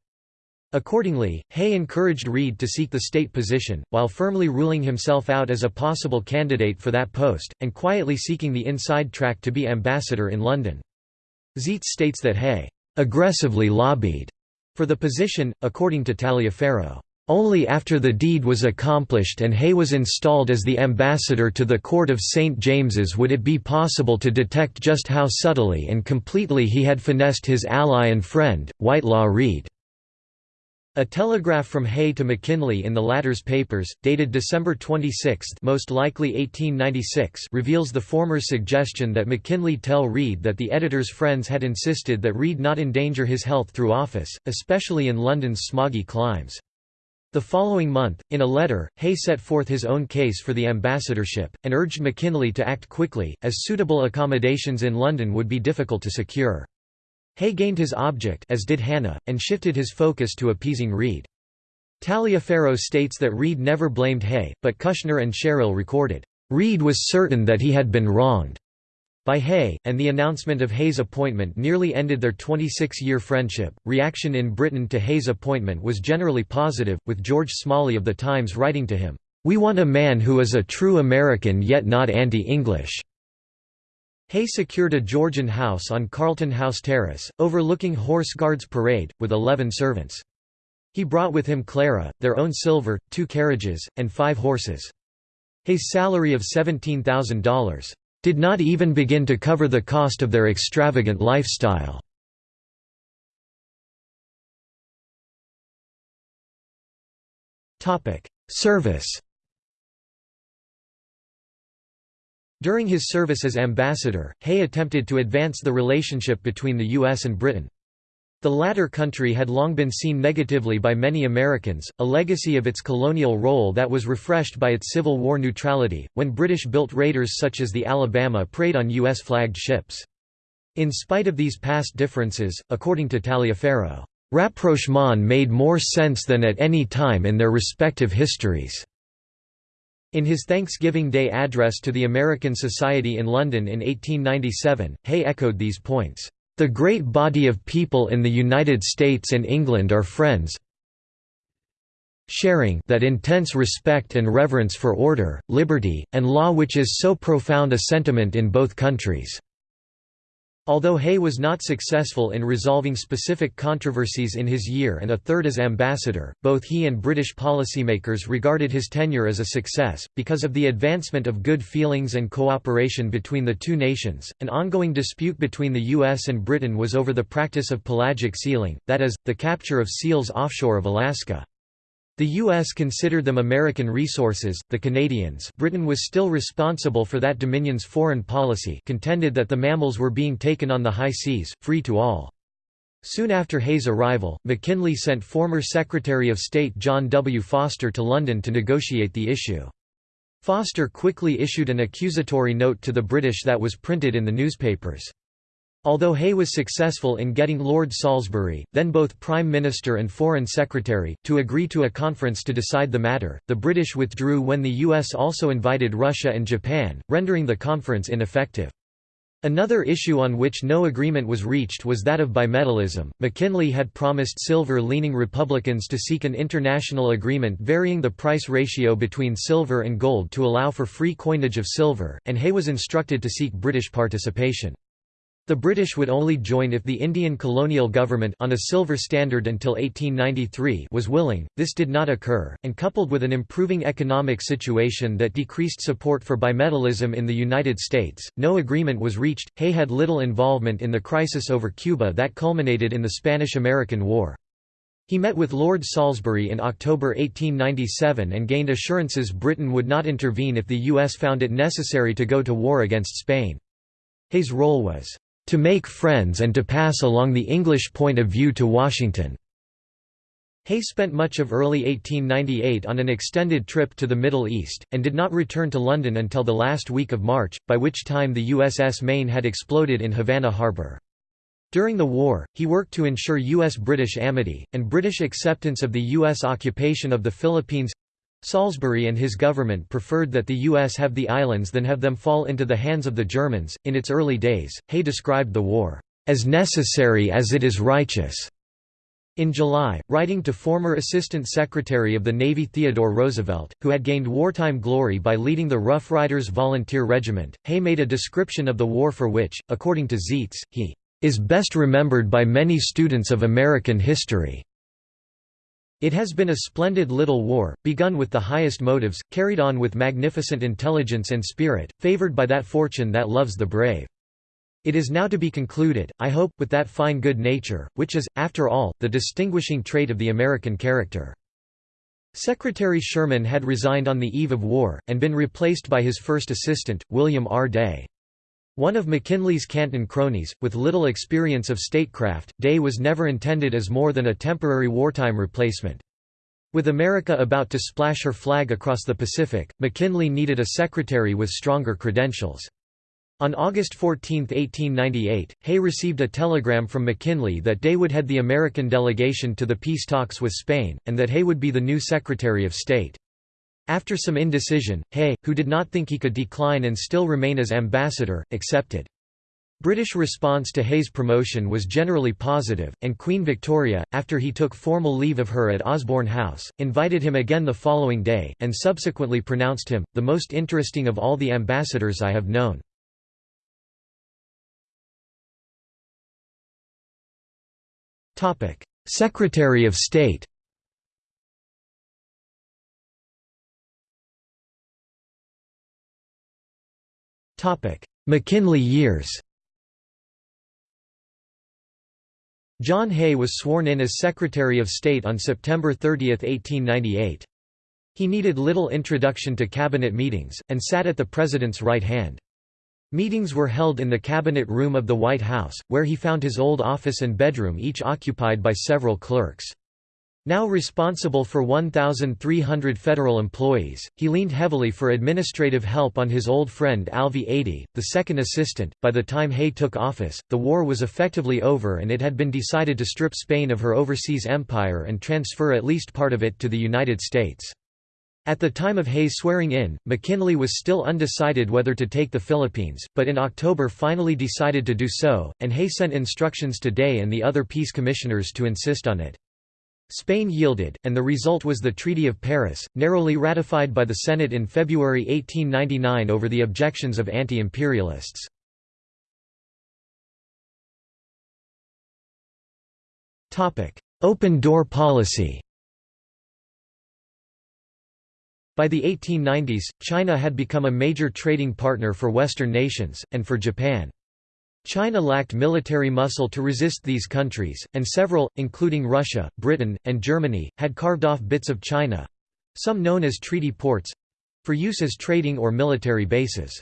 Accordingly, Hay encouraged Reid to seek the state position, while firmly ruling himself out as a possible candidate for that post, and quietly seeking the inside track to be ambassador in London. Zeitz states that Hay aggressively lobbied for the position, according to Taliaferro. Only after the deed was accomplished and Hay was installed as the ambassador to the court of St. James's would it be possible to detect just how subtly and completely he had finessed his ally and friend, Whitelaw Reid. A telegraph from Hay to McKinley in the latter's papers, dated December 26 most likely 1896 reveals the former's suggestion that McKinley tell Reid that the editor's friends had insisted that Reid not endanger his health through office, especially in London's smoggy climes. The following month, in a letter, Hay set forth his own case for the ambassadorship, and urged McKinley to act quickly, as suitable accommodations in London would be difficult to secure. Hay gained his object as did Hanna, and shifted his focus to appeasing Reid. Taliaferro states that Reid never blamed Hay, but Kushner and Sherrill recorded, "...Reid was certain that he had been wronged." By Hay, and the announcement of Hay's appointment nearly ended their 26-year friendship. Reaction in Britain to Hay's appointment was generally positive, with George Smalley of The Times writing to him, "We want a man who is a true American yet not anti-English." Hay secured a Georgian house on Carlton House Terrace, overlooking Horse Guards Parade, with eleven servants. He brought with him Clara, their own silver, two carriages, and five horses. Hay's salary of $17,000 did not even begin to cover the cost of their extravagant lifestyle. Service During his service as ambassador, Hay attempted to advance the relationship between the U.S. and Britain. The latter country had long been seen negatively by many Americans, a legacy of its colonial role that was refreshed by its Civil War neutrality, when British-built raiders such as the Alabama preyed on U.S.-flagged ships. In spite of these past differences, according to Taliaferro, "...rapprochement made more sense than at any time in their respective histories." In his Thanksgiving Day address to the American Society in London in 1897, Hay echoed these points. The great body of people in the United States and England are friends sharing that intense respect and reverence for order, liberty, and law which is so profound a sentiment in both countries." Although Hay was not successful in resolving specific controversies in his year and a third as ambassador, both he and British policymakers regarded his tenure as a success. Because of the advancement of good feelings and cooperation between the two nations, an ongoing dispute between the US and Britain was over the practice of pelagic sealing, that is, the capture of seals offshore of Alaska. The U.S. considered them American resources, the Canadians Britain was still responsible for that dominion's foreign policy contended that the mammals were being taken on the high seas, free to all. Soon after Hay's arrival, McKinley sent former Secretary of State John W. Foster to London to negotiate the issue. Foster quickly issued an accusatory note to the British that was printed in the newspapers. Although Hay was successful in getting Lord Salisbury, then both Prime Minister and Foreign Secretary, to agree to a conference to decide the matter, the British withdrew when the US also invited Russia and Japan, rendering the conference ineffective. Another issue on which no agreement was reached was that of bimetallism. McKinley had promised silver leaning Republicans to seek an international agreement varying the price ratio between silver and gold to allow for free coinage of silver, and Hay was instructed to seek British participation. The British would only join if the Indian colonial government on a silver standard until 1893 was willing, this did not occur, and coupled with an improving economic situation that decreased support for bimetallism in the United States, no agreement was reached. Hay had little involvement in the crisis over Cuba that culminated in the Spanish–American War. He met with Lord Salisbury in October 1897 and gained assurances Britain would not intervene if the U.S. found it necessary to go to war against Spain. Hay's role was to make friends and to pass along the English point of view to Washington." Hay spent much of early 1898 on an extended trip to the Middle East, and did not return to London until the last week of March, by which time the USS Maine had exploded in Havana Harbor. During the war, he worked to ensure U.S.-British amity, and British acceptance of the U.S. occupation of the Philippines Salisbury and his government preferred that the U.S. have the islands than have them fall into the hands of the Germans. In its early days, Hay described the war, as necessary as it is righteous. In July, writing to former Assistant Secretary of the Navy Theodore Roosevelt, who had gained wartime glory by leading the Rough Riders Volunteer Regiment, Hay made a description of the war for which, according to Zeitz, he is best remembered by many students of American history. It has been a splendid little war, begun with the highest motives, carried on with magnificent intelligence and spirit, favored by that fortune that loves the brave. It is now to be concluded, I hope, with that fine good nature, which is, after all, the distinguishing trait of the American character. Secretary Sherman had resigned on the eve of war, and been replaced by his first assistant, William R. Day. One of McKinley's Canton cronies, with little experience of statecraft, Day was never intended as more than a temporary wartime replacement. With America about to splash her flag across the Pacific, McKinley needed a secretary with stronger credentials. On August 14, 1898, Hay received a telegram from McKinley that Day would head the American delegation to the peace talks with Spain, and that Hay would be the new Secretary of State. After some indecision, Hay, who did not think he could decline and still remain as ambassador, accepted. British response to Hay's promotion was generally positive, and Queen Victoria, after he took formal leave of her at Osborne House, invited him again the following day, and subsequently pronounced him, the most interesting of all the ambassadors I have known. Secretary of State McKinley years John Hay was sworn in as Secretary of State on September 30, 1898. He needed little introduction to cabinet meetings, and sat at the President's right hand. Meetings were held in the Cabinet Room of the White House, where he found his old office and bedroom each occupied by several clerks. Now responsible for 1,300 federal employees, he leaned heavily for administrative help on his old friend Alvey Adee, the second assistant. By the time Hay took office, the war was effectively over and it had been decided to strip Spain of her overseas empire and transfer at least part of it to the United States. At the time of Hay's swearing in, McKinley was still undecided whether to take the Philippines, but in October finally decided to do so, and Hay sent instructions to Day and the other peace commissioners to insist on it. Spain yielded, and the result was the Treaty of Paris, narrowly ratified by the Senate in February 1899 over the objections of anti-imperialists. Open door policy By the 1890s, China had become a major trading partner for Western nations, and for Japan. China lacked military muscle to resist these countries, and several, including Russia, Britain, and Germany, had carved off bits of China—some known as treaty ports—for use as trading or military bases.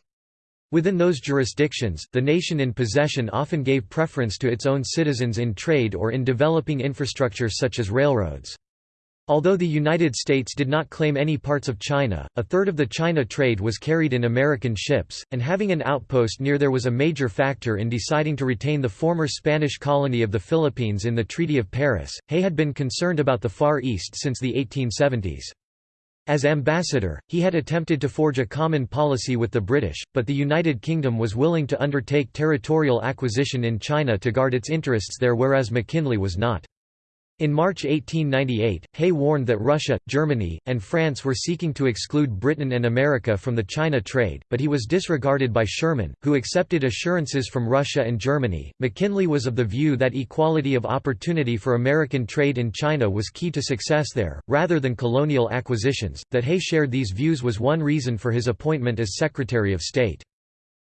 Within those jurisdictions, the nation in possession often gave preference to its own citizens in trade or in developing infrastructure such as railroads. Although the United States did not claim any parts of China, a third of the China trade was carried in American ships, and having an outpost near there was a major factor in deciding to retain the former Spanish colony of the Philippines in the Treaty of Paris. Hay had been concerned about the Far East since the 1870s. As ambassador, he had attempted to forge a common policy with the British, but the United Kingdom was willing to undertake territorial acquisition in China to guard its interests there whereas McKinley was not. In March 1898, Hay warned that Russia, Germany, and France were seeking to exclude Britain and America from the China trade, but he was disregarded by Sherman, who accepted assurances from Russia and Germany. McKinley was of the view that equality of opportunity for American trade in China was key to success there, rather than colonial acquisitions. That Hay shared these views was one reason for his appointment as Secretary of State.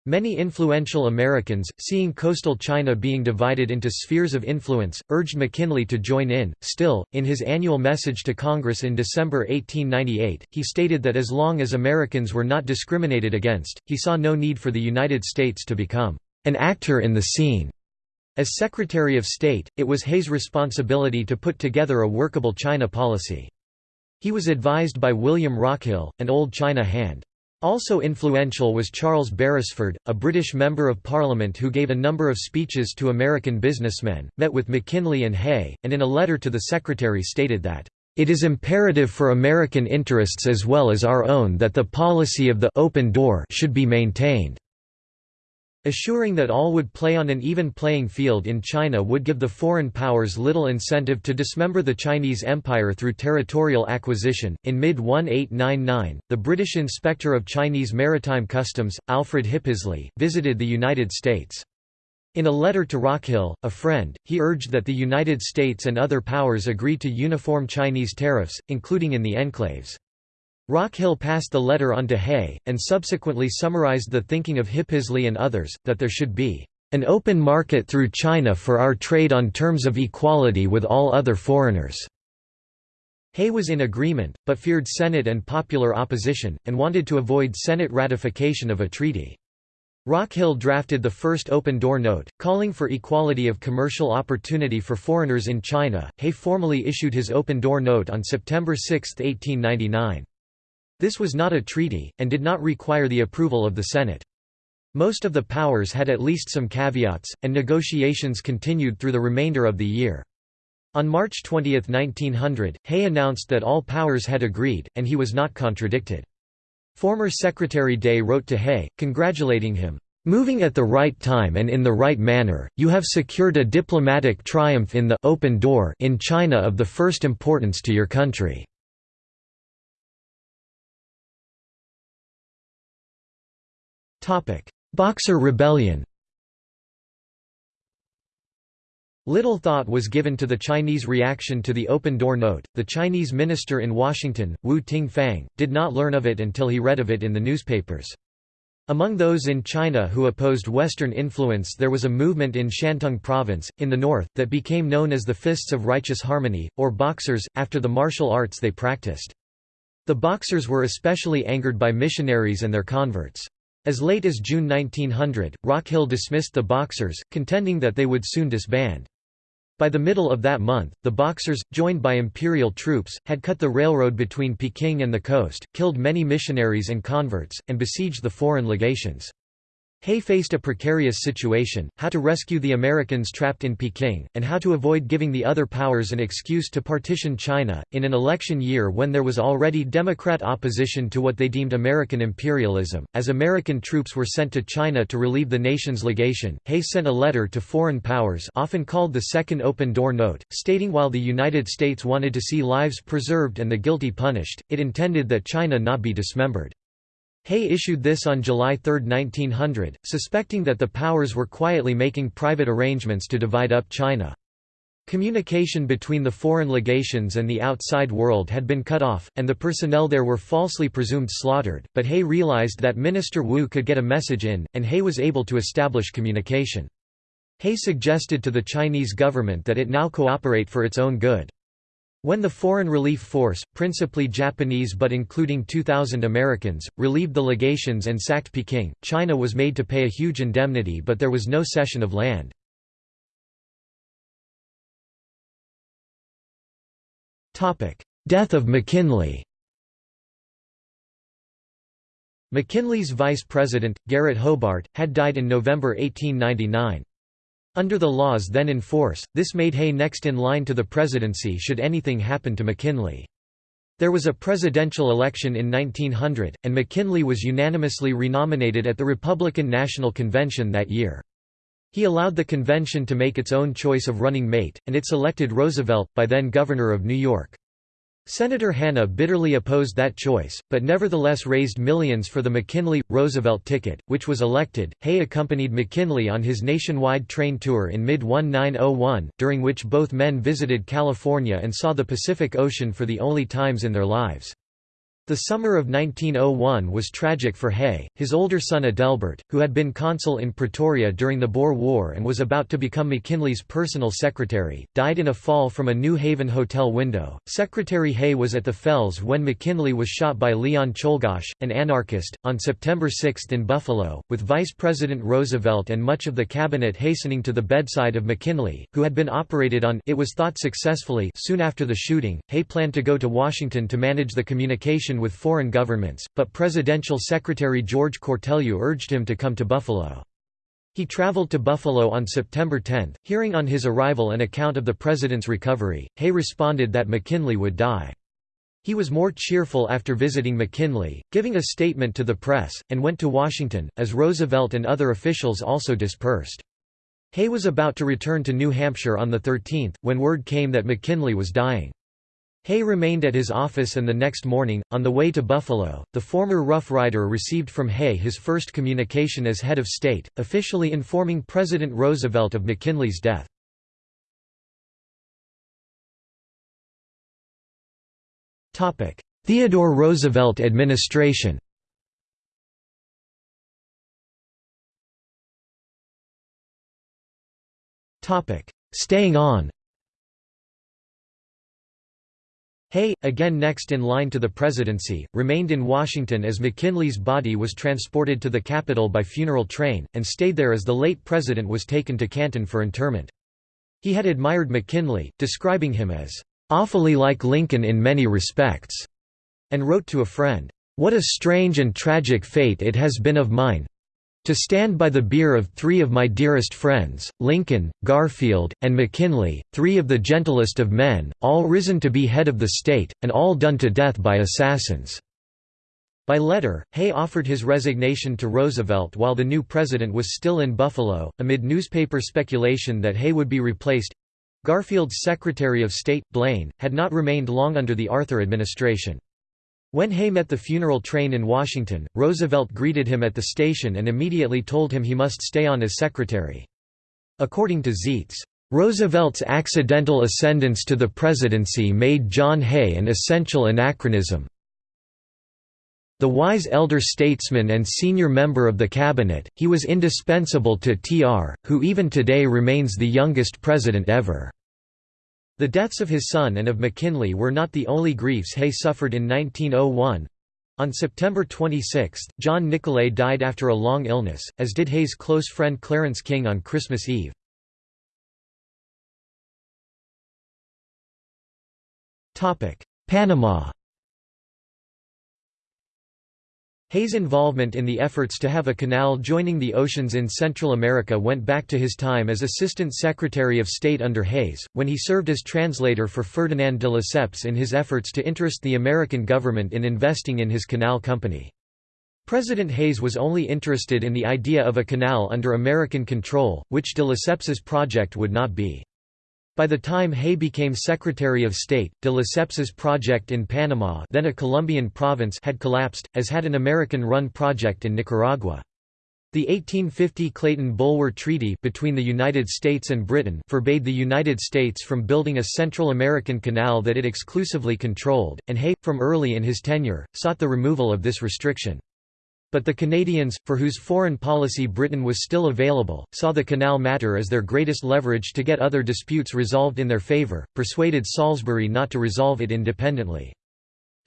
Many influential Americans, seeing coastal China being divided into spheres of influence, urged McKinley to join in. Still, in his annual message to Congress in December 1898, he stated that as long as Americans were not discriminated against, he saw no need for the United States to become an actor in the scene. As Secretary of State, it was Hay's responsibility to put together a workable China policy. He was advised by William Rockhill, an old China hand. Also influential was Charles Beresford, a British Member of Parliament who gave a number of speeches to American businessmen, met with McKinley and Hay, and in a letter to the Secretary stated that, "...it is imperative for American interests as well as our own that the policy of the open door should be maintained." Assuring that all would play on an even playing field in China would give the foreign powers little incentive to dismember the Chinese Empire through territorial acquisition. In mid 1899, the British Inspector of Chinese Maritime Customs, Alfred Hippisley, visited the United States. In a letter to Rockhill, a friend, he urged that the United States and other powers agree to uniform Chinese tariffs, including in the enclaves. Rockhill passed the letter on to Hay, and subsequently summarized the thinking of Hippisley and others, that there should be an open market through China for our trade on terms of equality with all other foreigners." Hay was in agreement, but feared Senate and popular opposition, and wanted to avoid Senate ratification of a treaty. Rockhill drafted the first open door note, calling for equality of commercial opportunity for foreigners in China. Hay formally issued his open door note on September 6, 1899. This was not a treaty, and did not require the approval of the Senate. Most of the powers had at least some caveats, and negotiations continued through the remainder of the year. On March 20, 1900, Hay announced that all powers had agreed, and he was not contradicted. Former Secretary Day wrote to Hay, congratulating him, "...moving at the right time and in the right manner, you have secured a diplomatic triumph in the open door in China of the first importance to your country." Boxer Rebellion Little thought was given to the Chinese reaction to the open door note. The Chinese minister in Washington, Wu Ting-fang, did not learn of it until he read of it in the newspapers. Among those in China who opposed Western influence there was a movement in Shantung province, in the north, that became known as the Fists of Righteous Harmony, or Boxers, after the martial arts they practiced. The Boxers were especially angered by missionaries and their converts. As late as June 1900, Rockhill dismissed the Boxers, contending that they would soon disband. By the middle of that month, the Boxers, joined by imperial troops, had cut the railroad between Peking and the coast, killed many missionaries and converts, and besieged the foreign legations. Hay faced a precarious situation, how to rescue the Americans trapped in Peking, and how to avoid giving the other powers an excuse to partition China. In an election year when there was already Democrat opposition to what they deemed American imperialism, as American troops were sent to China to relieve the nation's legation, Hay sent a letter to foreign powers often called the Second Open Door Note, stating while the United States wanted to see lives preserved and the guilty punished, it intended that China not be dismembered. Hay issued this on July 3, 1900, suspecting that the powers were quietly making private arrangements to divide up China. Communication between the foreign legations and the outside world had been cut off, and the personnel there were falsely presumed slaughtered, but Hay realized that Minister Wu could get a message in, and Hay was able to establish communication. Hay suggested to the Chinese government that it now cooperate for its own good. When the Foreign Relief Force, principally Japanese but including 2,000 Americans, relieved the legations and sacked Peking, China was made to pay a huge indemnity but there was no cession of land. Death of McKinley McKinley's vice president, Garrett Hobart, had died in November 1899. Under the laws then in force, this made Hay next in line to the presidency should anything happen to McKinley. There was a presidential election in 1900, and McKinley was unanimously renominated at the Republican National Convention that year. He allowed the convention to make its own choice of running mate, and it selected Roosevelt, by then Governor of New York. Senator Hanna bitterly opposed that choice, but nevertheless raised millions for the McKinley-Roosevelt ticket, which was elected. Hay accompanied McKinley on his nationwide train tour in mid-1901, during which both men visited California and saw the Pacific Ocean for the only times in their lives. The summer of 1901 was tragic for Hay. His older son Adelbert, who had been consul in Pretoria during the Boer War and was about to become McKinley's personal secretary, died in a fall from a New Haven hotel window. Secretary Hay was at the Fells when McKinley was shot by Leon Czolgosz, an anarchist, on September 6 in Buffalo, with Vice President Roosevelt and much of the cabinet hastening to the bedside of McKinley, who had been operated on it was thought successfully soon after the shooting. Hay planned to go to Washington to manage the communication with foreign governments, but Presidential Secretary George Cortelyou urged him to come to Buffalo. He traveled to Buffalo on September 10, hearing on his arrival an account of the president's recovery. Hay responded that McKinley would die. He was more cheerful after visiting McKinley, giving a statement to the press, and went to Washington, as Roosevelt and other officials also dispersed. Hay was about to return to New Hampshire on the 13th, when word came that McKinley was dying. Hay remained at his office and the next morning, on the way to Buffalo, the former Rough Rider received from Hay his first communication as head of state, officially informing President Roosevelt of McKinley's death. Theodore Roosevelt administration Staying on Hay, again next in line to the presidency, remained in Washington as McKinley's body was transported to the Capitol by funeral train, and stayed there as the late president was taken to Canton for interment. He had admired McKinley, describing him as, "...awfully like Lincoln in many respects," and wrote to a friend, "...what a strange and tragic fate it has been of mine, to stand by the bier of three of my dearest friends, Lincoln, Garfield, and McKinley, three of the gentlest of men, all risen to be head of the state, and all done to death by assassins." By letter, Hay offered his resignation to Roosevelt while the new president was still in Buffalo, amid newspaper speculation that Hay would be replaced. Garfield's Secretary of State, Blaine, had not remained long under the Arthur administration. When Hay met the funeral train in Washington, Roosevelt greeted him at the station and immediately told him he must stay on as secretary. According to Zeitz, Roosevelt's accidental ascendance to the presidency made John Hay an essential anachronism. The wise elder statesman and senior member of the cabinet, he was indispensable to TR, who even today remains the youngest president ever. The deaths of his son and of McKinley were not the only griefs Hay suffered in 1901. On September 26, John Nicolay died after a long illness, as did Hay's close friend Clarence King on Christmas Eve. Panama Hay's involvement in the efforts to have a canal joining the oceans in Central America went back to his time as Assistant Secretary of State under Hayes, when he served as translator for Ferdinand de Lesseps in his efforts to interest the American government in investing in his canal company. President Hayes was only interested in the idea of a canal under American control, which de Lesseps's project would not be. By the time Hay became Secretary of State, de Lesseps's project in Panama then a Colombian province had collapsed, as had an American-run project in Nicaragua. The 1850 Clayton-Bulwer Treaty between the United States and Britain forbade the United States from building a Central American canal that it exclusively controlled, and Hay, from early in his tenure, sought the removal of this restriction. But the Canadians, for whose foreign policy Britain was still available, saw the canal matter as their greatest leverage to get other disputes resolved in their favour, persuaded Salisbury not to resolve it independently.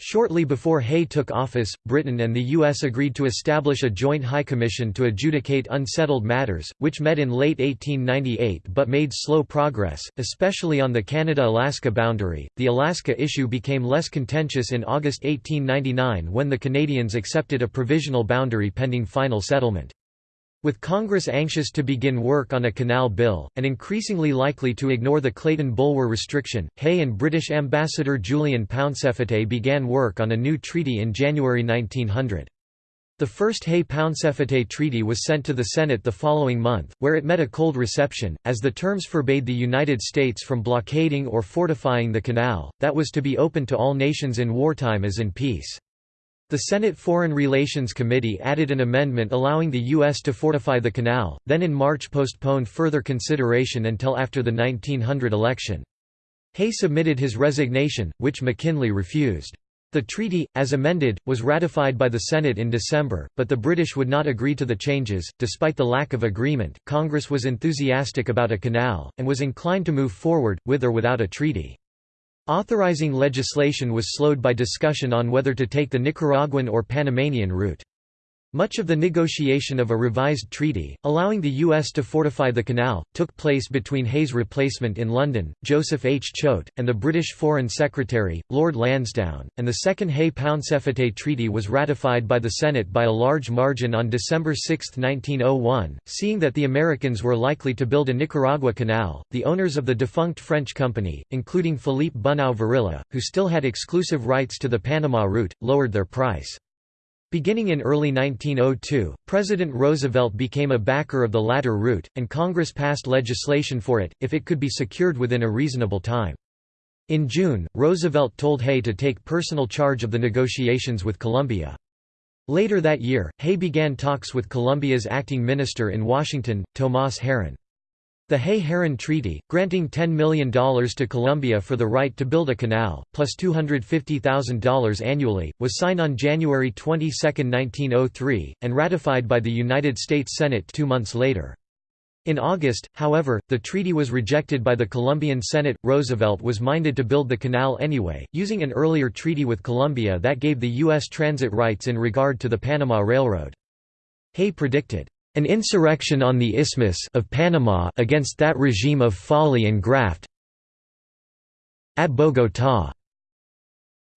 Shortly before Hay took office, Britain and the U.S. agreed to establish a joint High Commission to adjudicate unsettled matters, which met in late 1898 but made slow progress, especially on the Canada Alaska boundary. The Alaska issue became less contentious in August 1899 when the Canadians accepted a provisional boundary pending final settlement. With Congress anxious to begin work on a canal bill, and increasingly likely to ignore the Clayton-Bulwer restriction, Hay and British Ambassador Julian Pauncefote began work on a new treaty in January 1900. The first Hay-Pauncefote treaty was sent to the Senate the following month, where it met a cold reception, as the terms forbade the United States from blockading or fortifying the canal, that was to be open to all nations in wartime as in peace. The Senate Foreign Relations Committee added an amendment allowing the U.S. to fortify the canal, then in March postponed further consideration until after the 1900 election. Hay submitted his resignation, which McKinley refused. The treaty, as amended, was ratified by the Senate in December, but the British would not agree to the changes. Despite the lack of agreement, Congress was enthusiastic about a canal, and was inclined to move forward, with or without a treaty. Authorizing legislation was slowed by discussion on whether to take the Nicaraguan or Panamanian route. Much of the negotiation of a revised treaty, allowing the U.S. to fortify the canal, took place between Hay's replacement in London, Joseph H. Choate, and the British Foreign Secretary, Lord Lansdowne, and the Second Hay-Pauncefote Treaty was ratified by the Senate by a large margin on December 6, 1901. Seeing that the Americans were likely to build a Nicaragua canal, the owners of the defunct French company, including Philippe Bunau Varilla, who still had exclusive rights to the Panama route, lowered their price. Beginning in early 1902, President Roosevelt became a backer of the latter route, and Congress passed legislation for it, if it could be secured within a reasonable time. In June, Roosevelt told Hay to take personal charge of the negotiations with Colombia. Later that year, Hay began talks with Colombia's acting minister in Washington, Tomás Herrán. The Hay-Herrán Treaty, granting $10 million to Colombia for the right to build a canal, plus $250,000 annually, was signed on January 22, 1903, and ratified by the United States Senate two months later. In August, however, the treaty was rejected by the Colombian Senate. Roosevelt was minded to build the canal anyway, using an earlier treaty with Colombia that gave the U.S. transit rights in regard to the Panama Railroad. Hay predicted, an insurrection on the Isthmus of Panama against that regime of folly and graft at Bogotá.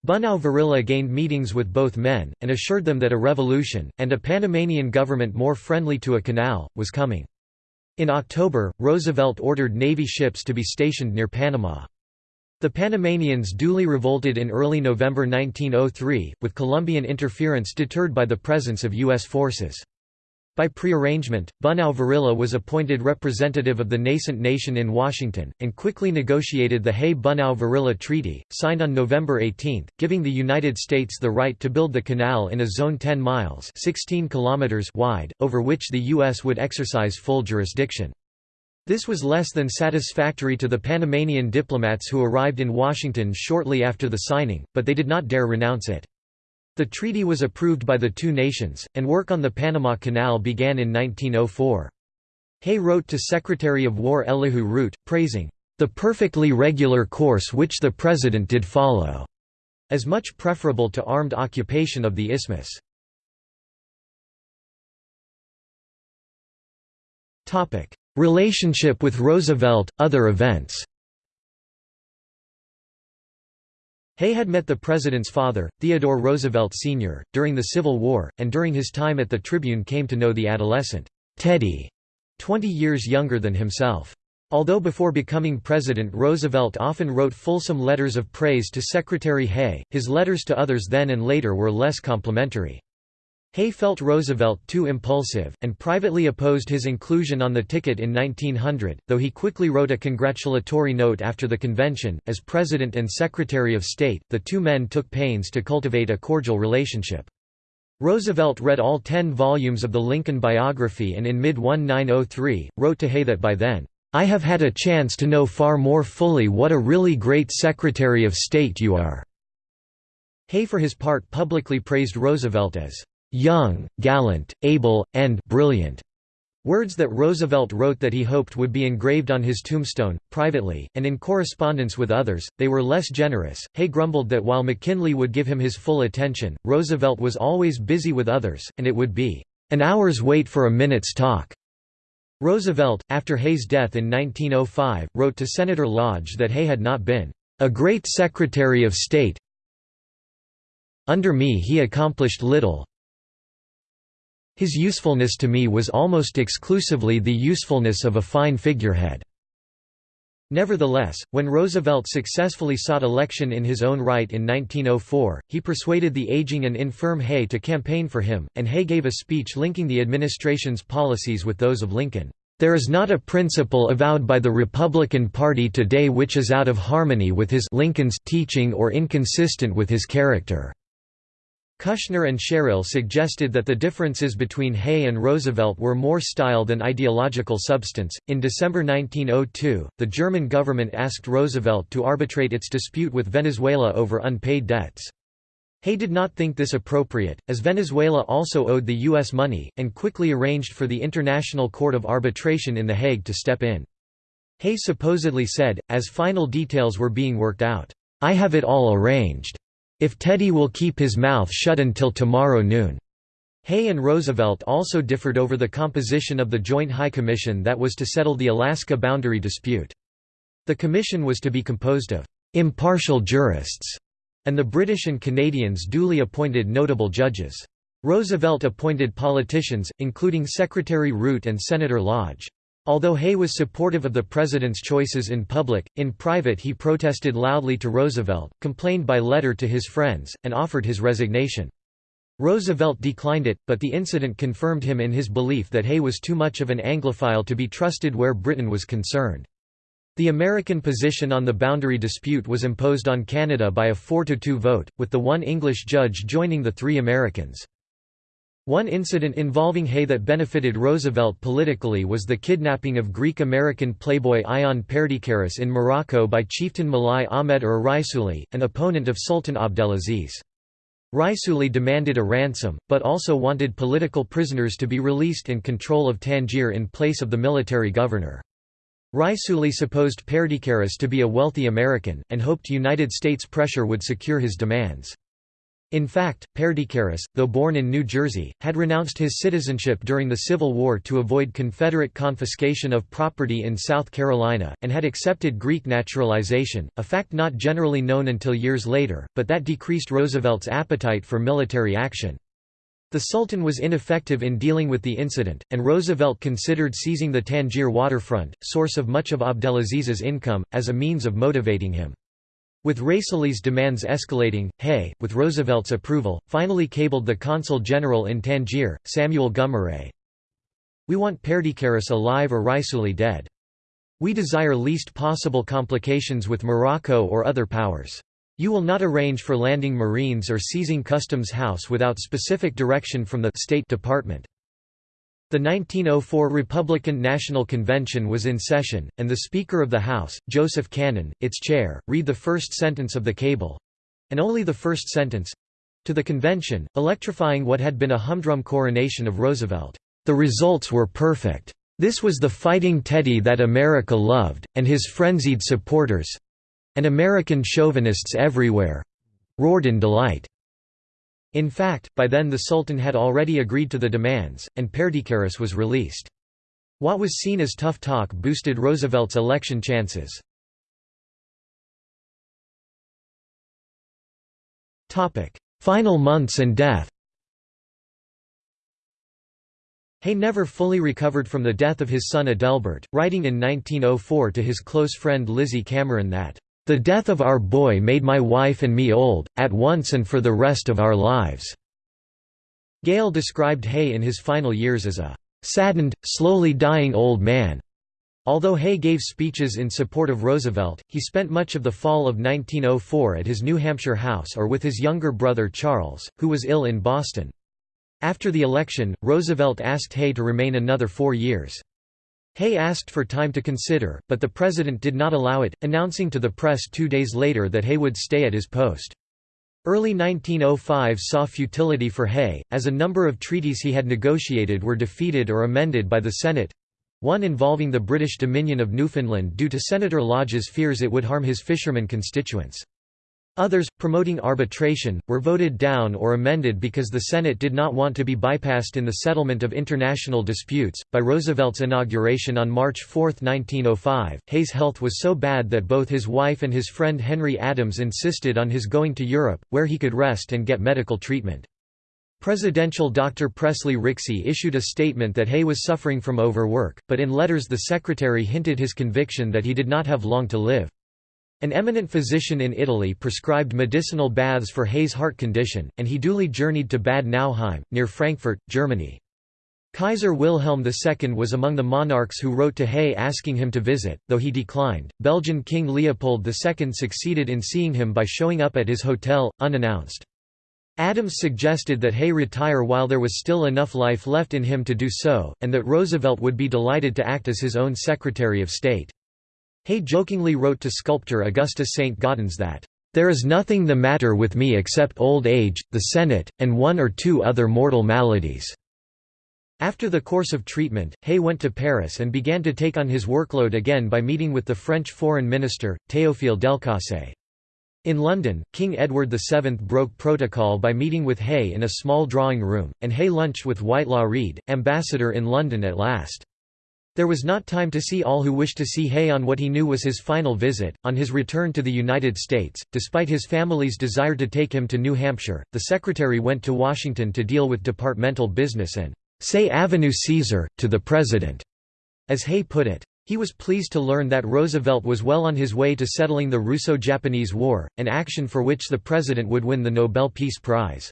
Bunau Varilla gained meetings with both men, and assured them that a revolution, and a Panamanian government more friendly to a canal, was coming. In October, Roosevelt ordered Navy ships to be stationed near Panama. The Panamanians duly revolted in early November 1903, with Colombian interference deterred by the presence of U.S. forces. By prearrangement, Bunau Varilla was appointed representative of the nascent nation in Washington, and quickly negotiated the Hay-Bunau Varilla Treaty, signed on November 18, giving the United States the right to build the canal in a zone 10 miles 16 kilometers wide, over which the U.S. would exercise full jurisdiction. This was less than satisfactory to the Panamanian diplomats who arrived in Washington shortly after the signing, but they did not dare renounce it. The treaty was approved by the two nations, and work on the Panama Canal began in 1904. Hay wrote to Secretary of War Elihu Root, praising, "...the perfectly regular course which the President did follow." as much preferable to armed occupation of the isthmus. Relationship with Roosevelt, other events Hay had met the president's father, Theodore Roosevelt Sr., during the Civil War, and during his time at the Tribune came to know the adolescent, Teddy, 20 years younger than himself. Although before becoming president Roosevelt often wrote fulsome letters of praise to Secretary Hay, his letters to others then and later were less complimentary. Hay felt Roosevelt too impulsive, and privately opposed his inclusion on the ticket in 1900, though he quickly wrote a congratulatory note after the convention. As President and Secretary of State, the two men took pains to cultivate a cordial relationship. Roosevelt read all ten volumes of the Lincoln biography and in mid-1903, wrote to Hay that by then, "...I have had a chance to know far more fully what a really great Secretary of State you are." Hay for his part publicly praised Roosevelt as young, gallant, able, and brilliant. Words that Roosevelt wrote that he hoped would be engraved on his tombstone, privately, and in correspondence with others, they were less generous. Hay grumbled that while McKinley would give him his full attention, Roosevelt was always busy with others, and it would be an hour's wait for a minute's talk. Roosevelt, after Hay's death in 1905, wrote to Senator Lodge that Hay had not been a great Secretary of State. Under me he accomplished little, his usefulness to me was almost exclusively the usefulness of a fine figurehead. Nevertheless, when Roosevelt successfully sought election in his own right in 1904, he persuaded the aging and infirm Hay to campaign for him, and Hay gave a speech linking the administration's policies with those of Lincoln. There is not a principle avowed by the Republican Party today which is out of harmony with his Lincoln's teaching or inconsistent with his character. Kushner and Sherrill suggested that the differences between Hay and Roosevelt were more style than ideological substance. In December 1902, the German government asked Roosevelt to arbitrate its dispute with Venezuela over unpaid debts. Hay did not think this appropriate, as Venezuela also owed the U.S. money, and quickly arranged for the International Court of Arbitration in The Hague to step in. Hay supposedly said, as final details were being worked out, "'I have it all arranged. If Teddy will keep his mouth shut until tomorrow noon." Hay and Roosevelt also differed over the composition of the Joint High Commission that was to settle the Alaska boundary dispute. The commission was to be composed of «impartial jurists», and the British and Canadians duly appointed notable judges. Roosevelt appointed politicians, including Secretary Root and Senator Lodge. Although Hay was supportive of the president's choices in public, in private he protested loudly to Roosevelt, complained by letter to his friends, and offered his resignation. Roosevelt declined it, but the incident confirmed him in his belief that Hay was too much of an Anglophile to be trusted where Britain was concerned. The American position on the boundary dispute was imposed on Canada by a 4–2 vote, with the one English judge joining the three Americans. One incident involving Hay that benefited Roosevelt politically was the kidnapping of Greek-American playboy Ion Perdicaris in Morocco by chieftain Mulai Ahmed ur Raisuli, an opponent of Sultan Abdelaziz. Raisuli demanded a ransom, but also wanted political prisoners to be released in control of Tangier in place of the military governor. Raisuli supposed Perdicaris to be a wealthy American, and hoped United States pressure would secure his demands. In fact, Perdicaris, though born in New Jersey, had renounced his citizenship during the Civil War to avoid Confederate confiscation of property in South Carolina, and had accepted Greek naturalization, a fact not generally known until years later, but that decreased Roosevelt's appetite for military action. The Sultan was ineffective in dealing with the incident, and Roosevelt considered seizing the Tangier waterfront, source of much of Abdelaziz's income, as a means of motivating him. With Raisuli's demands escalating, Hay, with Roosevelt's approval, finally cabled the consul general in Tangier, Samuel Gummeré. We want Perdicaris alive or Raisuli dead. We desire least possible complications with Morocco or other powers. You will not arrange for landing Marines or seizing Customs House without specific direction from the State Department. The 1904 Republican National Convention was in session, and the Speaker of the House, Joseph Cannon, its chair, read the first sentence of the cable—and only the first sentence—to the convention, electrifying what had been a humdrum coronation of Roosevelt. The results were perfect. This was the fighting Teddy that America loved, and his frenzied supporters—and American chauvinists everywhere, roared in delight. In fact, by then the Sultan had already agreed to the demands, and Perdicaris was released. What was seen as tough talk boosted Roosevelt's election chances. Final months and death Hay never fully recovered from the death of his son Adelbert, writing in 1904 to his close friend Lizzie Cameron that, "...the death of our boy made my wife and me old, at once and for the rest of our lives." Gale described Hay in his final years as a "...saddened, slowly dying old man." Although Hay gave speeches in support of Roosevelt, he spent much of the fall of 1904 at his New Hampshire house or with his younger brother Charles, who was ill in Boston. After the election, Roosevelt asked Hay to remain another four years. Hay asked for time to consider, but the president did not allow it, announcing to the press two days later that Hay would stay at his post. Early 1905 saw futility for Hay, as a number of treaties he had negotiated were defeated or amended by the Senate—one involving the British Dominion of Newfoundland due to Senator Lodge's fears it would harm his fishermen constituents. Others, promoting arbitration, were voted down or amended because the Senate did not want to be bypassed in the settlement of international disputes. By Roosevelt's inauguration on March 4, 1905, Hay's health was so bad that both his wife and his friend Henry Adams insisted on his going to Europe, where he could rest and get medical treatment. Presidential Dr. Presley Rixey issued a statement that Hay was suffering from overwork, but in letters the secretary hinted his conviction that he did not have long to live. An eminent physician in Italy prescribed medicinal baths for Hay's heart condition, and he duly journeyed to Bad Nauheim, near Frankfurt, Germany. Kaiser Wilhelm II was among the monarchs who wrote to Hay asking him to visit, though he declined. Belgian King Leopold II succeeded in seeing him by showing up at his hotel, unannounced. Adams suggested that Hay retire while there was still enough life left in him to do so, and that Roosevelt would be delighted to act as his own Secretary of State. Hay jokingly wrote to sculptor Augustus St. Gaudens that, "...there is nothing the matter with me except old age, the Senate, and one or two other mortal maladies." After the course of treatment, Hay went to Paris and began to take on his workload again by meeting with the French Foreign Minister, Théophile Delcasse. In London, King Edward VII broke protocol by meeting with Hay in a small drawing room, and Hay lunched with Whitelaw Reid, ambassador in London at last. There was not time to see all who wished to see Hay on what he knew was his final visit. On his return to the United States, despite his family's desire to take him to New Hampshire, the secretary went to Washington to deal with departmental business and say Avenue Caesar, to the President, as Hay put it. He was pleased to learn that Roosevelt was well on his way to settling the Russo-Japanese War, an action for which the President would win the Nobel Peace Prize.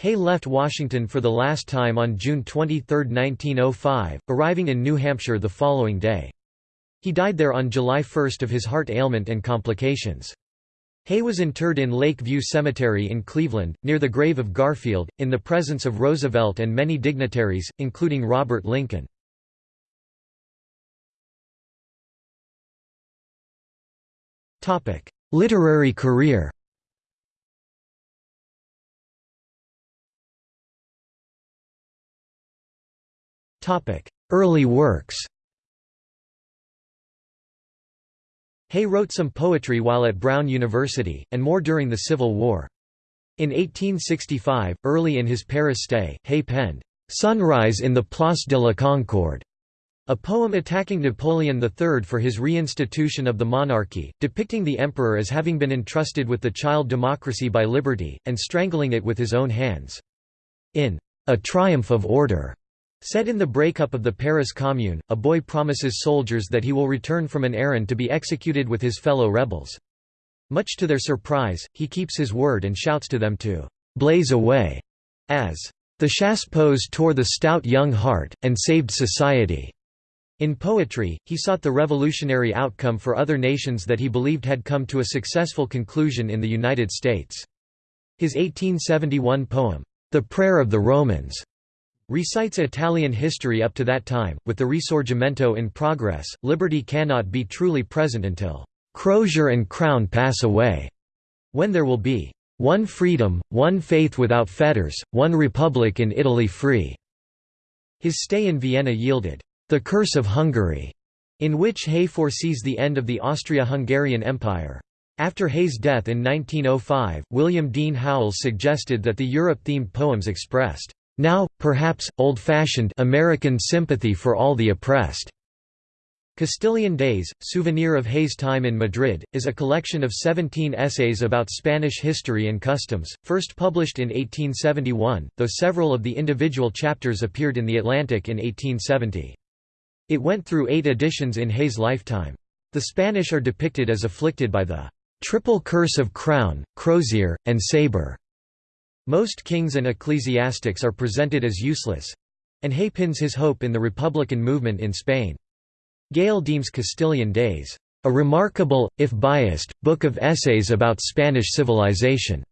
Hay left Washington for the last time on June 23, 1905, arriving in New Hampshire the following day. He died there on July 1 of his heart ailment and complications. Hay was interred in Lake View Cemetery in Cleveland, near the grave of Garfield, in the presence of Roosevelt and many dignitaries, including Robert Lincoln. Literary career Early works Hay wrote some poetry while at Brown University, and more during the Civil War. In 1865, early in his Paris stay, Hay penned, "'Sunrise in the Place de la Concorde' a poem attacking Napoleon III for his reinstitution of the monarchy, depicting the emperor as having been entrusted with the child democracy by liberty, and strangling it with his own hands. In "'A Triumph of Order' Set in the breakup of the Paris Commune, a boy promises soldiers that he will return from an errand to be executed with his fellow rebels. Much to their surprise, he keeps his word and shouts to them to «blaze away» as «the Chassepots tore the stout young heart, and saved society». In poetry, he sought the revolutionary outcome for other nations that he believed had come to a successful conclusion in the United States. His 1871 poem, The Prayer of the Romans, Recites Italian history up to that time, with the Risorgimento in progress, liberty cannot be truly present until "...crozier and crown pass away", when there will be "...one freedom, one faith without fetters, one republic in Italy free." His stay in Vienna yielded "...the curse of Hungary", in which Hay foresees the end of the Austria-Hungarian Empire. After Hay's death in 1905, William Dean Howells suggested that the Europe-themed poems expressed, "...now, perhaps, old-fashioned American sympathy for all the oppressed." Castilian Days, Souvenir of Hay's Time in Madrid, is a collection of 17 essays about Spanish history and customs, first published in 1871, though several of the individual chapters appeared in The Atlantic in 1870. It went through eight editions in Hay's lifetime. The Spanish are depicted as afflicted by the triple curse of crown, crozier, and sabre. Most kings and ecclesiastics are presented as useless—and Hay pins his hope in the Republican movement in Spain. Gale deems Castilian Days, "...a remarkable, if biased, book of essays about Spanish civilization."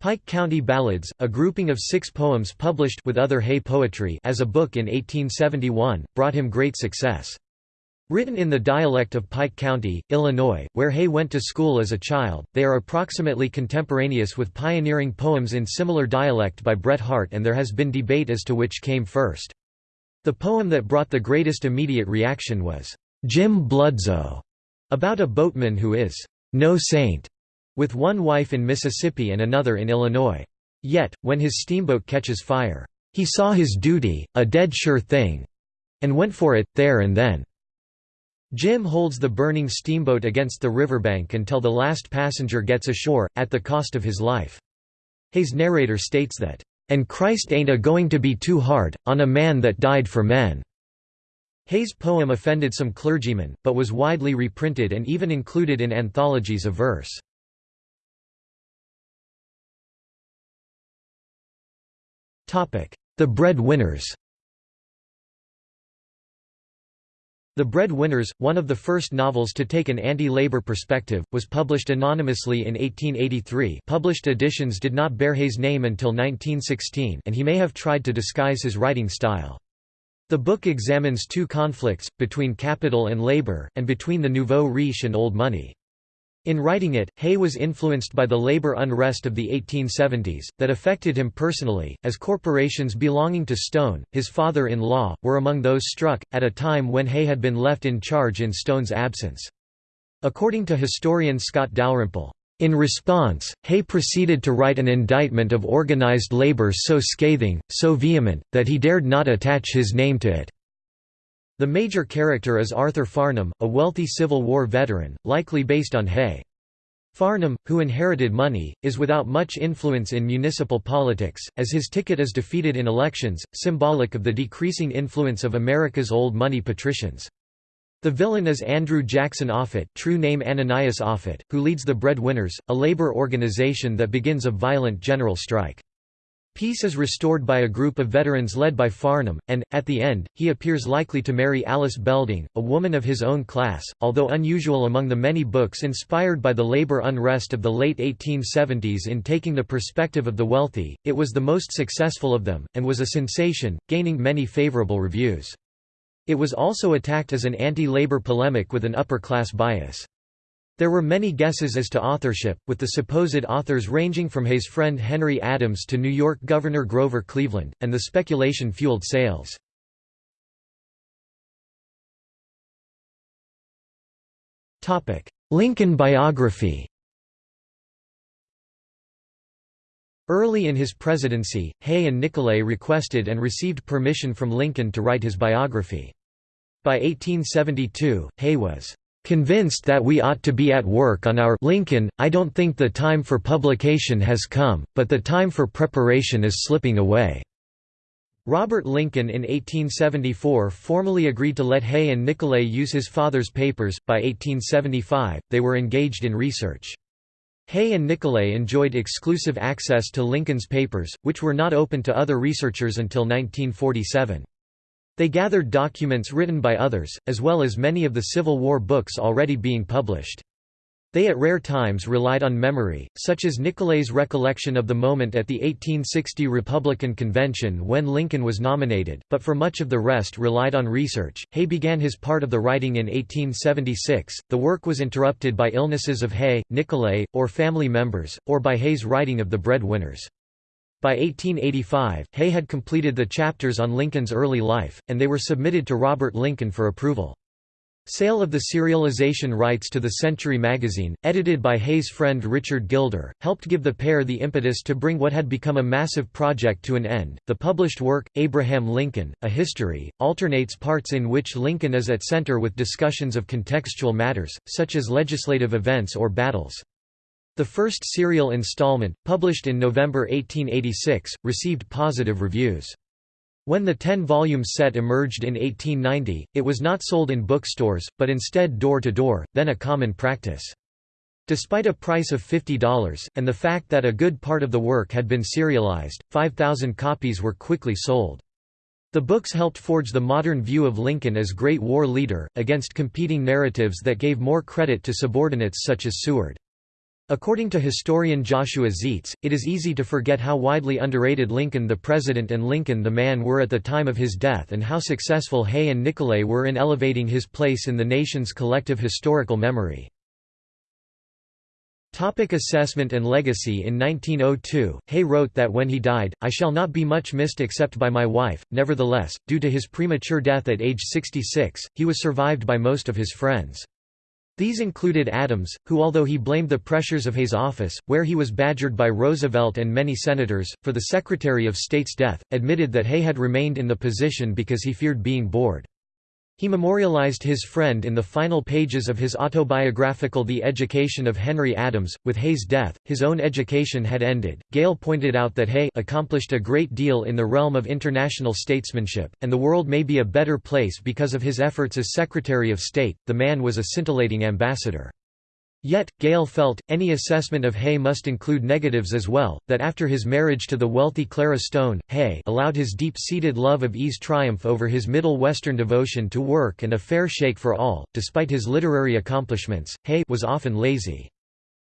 Pike County Ballads, a grouping of six poems published with other Hay poetry as a book in 1871, brought him great success. Written in the dialect of Pike County, Illinois, where Hay went to school as a child, they are approximately contemporaneous with pioneering poems in similar dialect by Bret Harte and there has been debate as to which came first. The poem that brought the greatest immediate reaction was, "'Jim Bludso' about a boatman who is "'no saint' with one wife in Mississippi and another in Illinois. Yet, when his steamboat catches fire, "'he saw his duty, a dead sure thing' and went for it, there and then.' Jim holds the burning steamboat against the riverbank until the last passenger gets ashore, at the cost of his life. Hay's narrator states that, "...and Christ ain't a-going to be too hard, on a man that died for men." Hay's poem offended some clergymen, but was widely reprinted and even included in anthologies of verse. The Breadwinners The Breadwinners, one of the first novels to take an anti-labor perspective, was published anonymously in 1883 published editions did not bear Hay's name until 1916 and he may have tried to disguise his writing style. The book examines two conflicts, between capital and labor, and between the nouveau riche and old money. In writing it, Hay was influenced by the labor unrest of the 1870s, that affected him personally, as corporations belonging to Stone, his father-in-law, were among those struck, at a time when Hay had been left in charge in Stone's absence. According to historian Scott Dalrymple, in response, Hay proceeded to write an indictment of organized labor so scathing, so vehement, that he dared not attach his name to it. The major character is Arthur Farnham, a wealthy Civil War veteran, likely based on Hay. Farnham, who inherited money, is without much influence in municipal politics, as his ticket is defeated in elections, symbolic of the decreasing influence of America's old money patricians. The villain is Andrew Jackson Offutt true name Ananias Offutt, who leads the Breadwinners, a labor organization that begins a violent general strike. Peace is restored by a group of veterans led by Farnham, and, at the end, he appears likely to marry Alice Belding, a woman of his own class. Although unusual among the many books inspired by the labor unrest of the late 1870s in taking the perspective of the wealthy, it was the most successful of them, and was a sensation, gaining many favorable reviews. It was also attacked as an anti-labor polemic with an upper-class bias. There were many guesses as to authorship, with the supposed authors ranging from Hay's friend Henry Adams to New York Governor Grover Cleveland, and the speculation fueled sales. Lincoln biography Early in his presidency, Hay and Nicolay requested and received permission from Lincoln to write his biography. By 1872, Hay was Convinced that we ought to be at work on our Lincoln, I don't think the time for publication has come, but the time for preparation is slipping away." Robert Lincoln in 1874 formally agreed to let Hay and Nicolay use his father's papers. By 1875, they were engaged in research. Hay and Nicolay enjoyed exclusive access to Lincoln's papers, which were not open to other researchers until 1947. They gathered documents written by others, as well as many of the Civil War books already being published. They at rare times relied on memory, such as Nicolay's recollection of the moment at the 1860 Republican Convention when Lincoln was nominated, but for much of the rest relied on research. Hay began his part of the writing in 1876. The work was interrupted by illnesses of Hay, Nicolay, or family members, or by Hay's writing of the breadwinners. By 1885, Hay had completed the chapters on Lincoln's early life, and they were submitted to Robert Lincoln for approval. Sale of the serialization rights to the Century magazine, edited by Hay's friend Richard Gilder, helped give the pair the impetus to bring what had become a massive project to an end. The published work, Abraham Lincoln, A History, alternates parts in which Lincoln is at center with discussions of contextual matters, such as legislative events or battles. The first serial installment, published in November 1886, received positive reviews. When the 10-volume set emerged in 1890, it was not sold in bookstores, but instead door-to-door, -door, then a common practice. Despite a price of $50, and the fact that a good part of the work had been serialized, 5,000 copies were quickly sold. The books helped forge the modern view of Lincoln as great war leader, against competing narratives that gave more credit to subordinates such as Seward. According to historian Joshua Zeitz, it is easy to forget how widely underrated Lincoln the President and Lincoln the man were at the time of his death and how successful Hay and Nicolay were in elevating his place in the nation's collective historical memory. Topic assessment and legacy In 1902, Hay wrote that when he died, I shall not be much missed except by my wife. Nevertheless, due to his premature death at age 66, he was survived by most of his friends. These included Adams, who although he blamed the pressures of Hay's office, where he was badgered by Roosevelt and many senators, for the Secretary of State's death, admitted that Hay had remained in the position because he feared being bored. He memorialized his friend in the final pages of his autobiographical The Education of Henry Adams. With Hay's death, his own education had ended. Gale pointed out that Hay accomplished a great deal in the realm of international statesmanship, and the world may be a better place because of his efforts as Secretary of State. The man was a scintillating ambassador. Yet, Gale felt, any assessment of Hay must include negatives as well, that after his marriage to the wealthy Clara Stone, Hay allowed his deep-seated love of ease triumph over his Middle Western devotion to work and a fair shake for all. Despite his literary accomplishments, Hay was often lazy.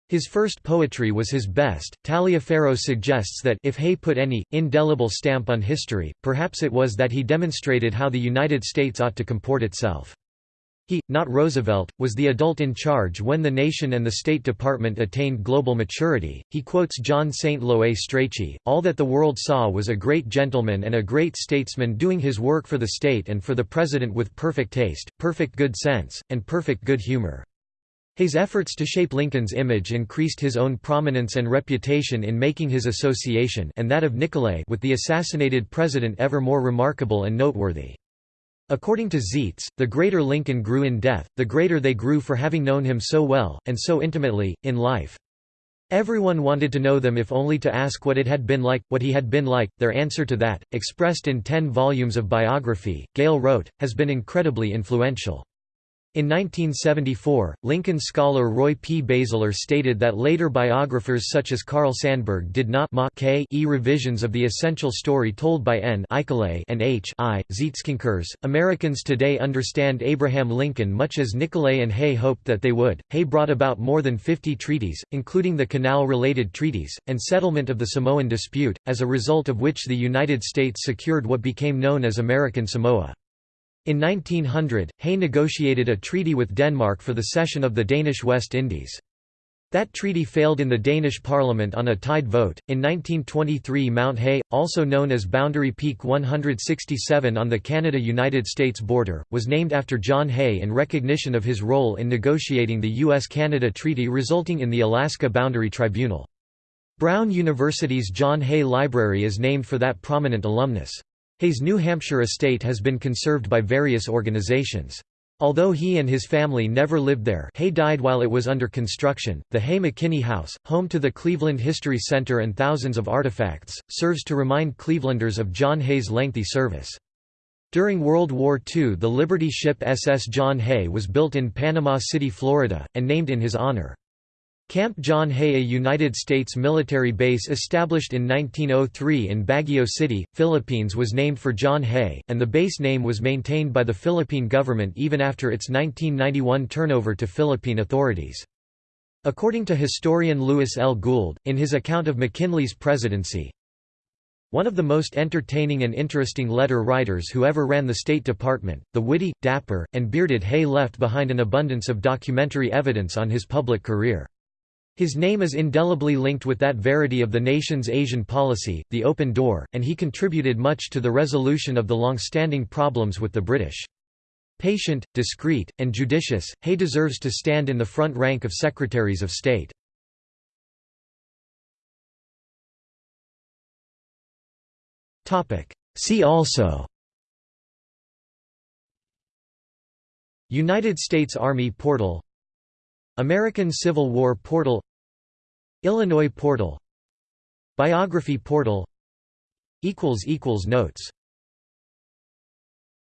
His first poetry was his best. Taliaferro suggests that if Hay put any indelible stamp on history, perhaps it was that he demonstrated how the United States ought to comport itself. Not Roosevelt, was the adult in charge when the nation and the State Department attained global maturity. He quotes John St. Loe Strachey All that the world saw was a great gentleman and a great statesman doing his work for the state and for the president with perfect taste, perfect good sense, and perfect good humor. His efforts to shape Lincoln's image increased his own prominence and reputation in making his association and that of Nicolay with the assassinated president ever more remarkable and noteworthy. According to Zeitz, the greater Lincoln grew in death, the greater they grew for having known him so well, and so intimately, in life. Everyone wanted to know them if only to ask what it had been like, what he had been like. Their answer to that, expressed in ten volumes of biography, Gale wrote, has been incredibly influential. In 1974, Lincoln scholar Roy P. Basler stated that later biographers such as Carl Sandburg did not k e revisions of the essential story told by N and H I. Zeitz concurs. Americans today understand Abraham Lincoln much as Nicolay and Hay hoped that they would. Hay brought about more than 50 treaties, including the canal-related treaties, and settlement of the Samoan dispute, as a result of which the United States secured what became known as American Samoa. In 1900, Hay negotiated a treaty with Denmark for the cession of the Danish West Indies. That treaty failed in the Danish parliament on a tied vote. In 1923, Mount Hay, also known as Boundary Peak 167 on the Canada United States border, was named after John Hay in recognition of his role in negotiating the US Canada Treaty resulting in the Alaska Boundary Tribunal. Brown University's John Hay Library is named for that prominent alumnus. Hay's New Hampshire estate has been conserved by various organizations. Although he and his family never lived there Hay died while it was under construction, the Hay-McKinney House, home to the Cleveland History Center and thousands of artifacts, serves to remind Clevelanders of John Hay's lengthy service. During World War II the Liberty ship SS John Hay was built in Panama City, Florida, and named in his honor. Camp John Hay a United States military base established in 1903 in Baguio City, Philippines was named for John Hay, and the base name was maintained by the Philippine government even after its 1991 turnover to Philippine authorities. According to historian Louis L. Gould, in his account of McKinley's presidency, one of the most entertaining and interesting letter writers who ever ran the State Department, the witty, dapper, and bearded Hay left behind an abundance of documentary evidence on his public career. His name is indelibly linked with that verity of the nation's Asian policy, the open door, and he contributed much to the resolution of the long-standing problems with the British. Patient, discreet, and judicious, Hay deserves to stand in the front rank of Secretaries of State. See also United States Army portal American Civil War portal Illinois portal Biography portal Notes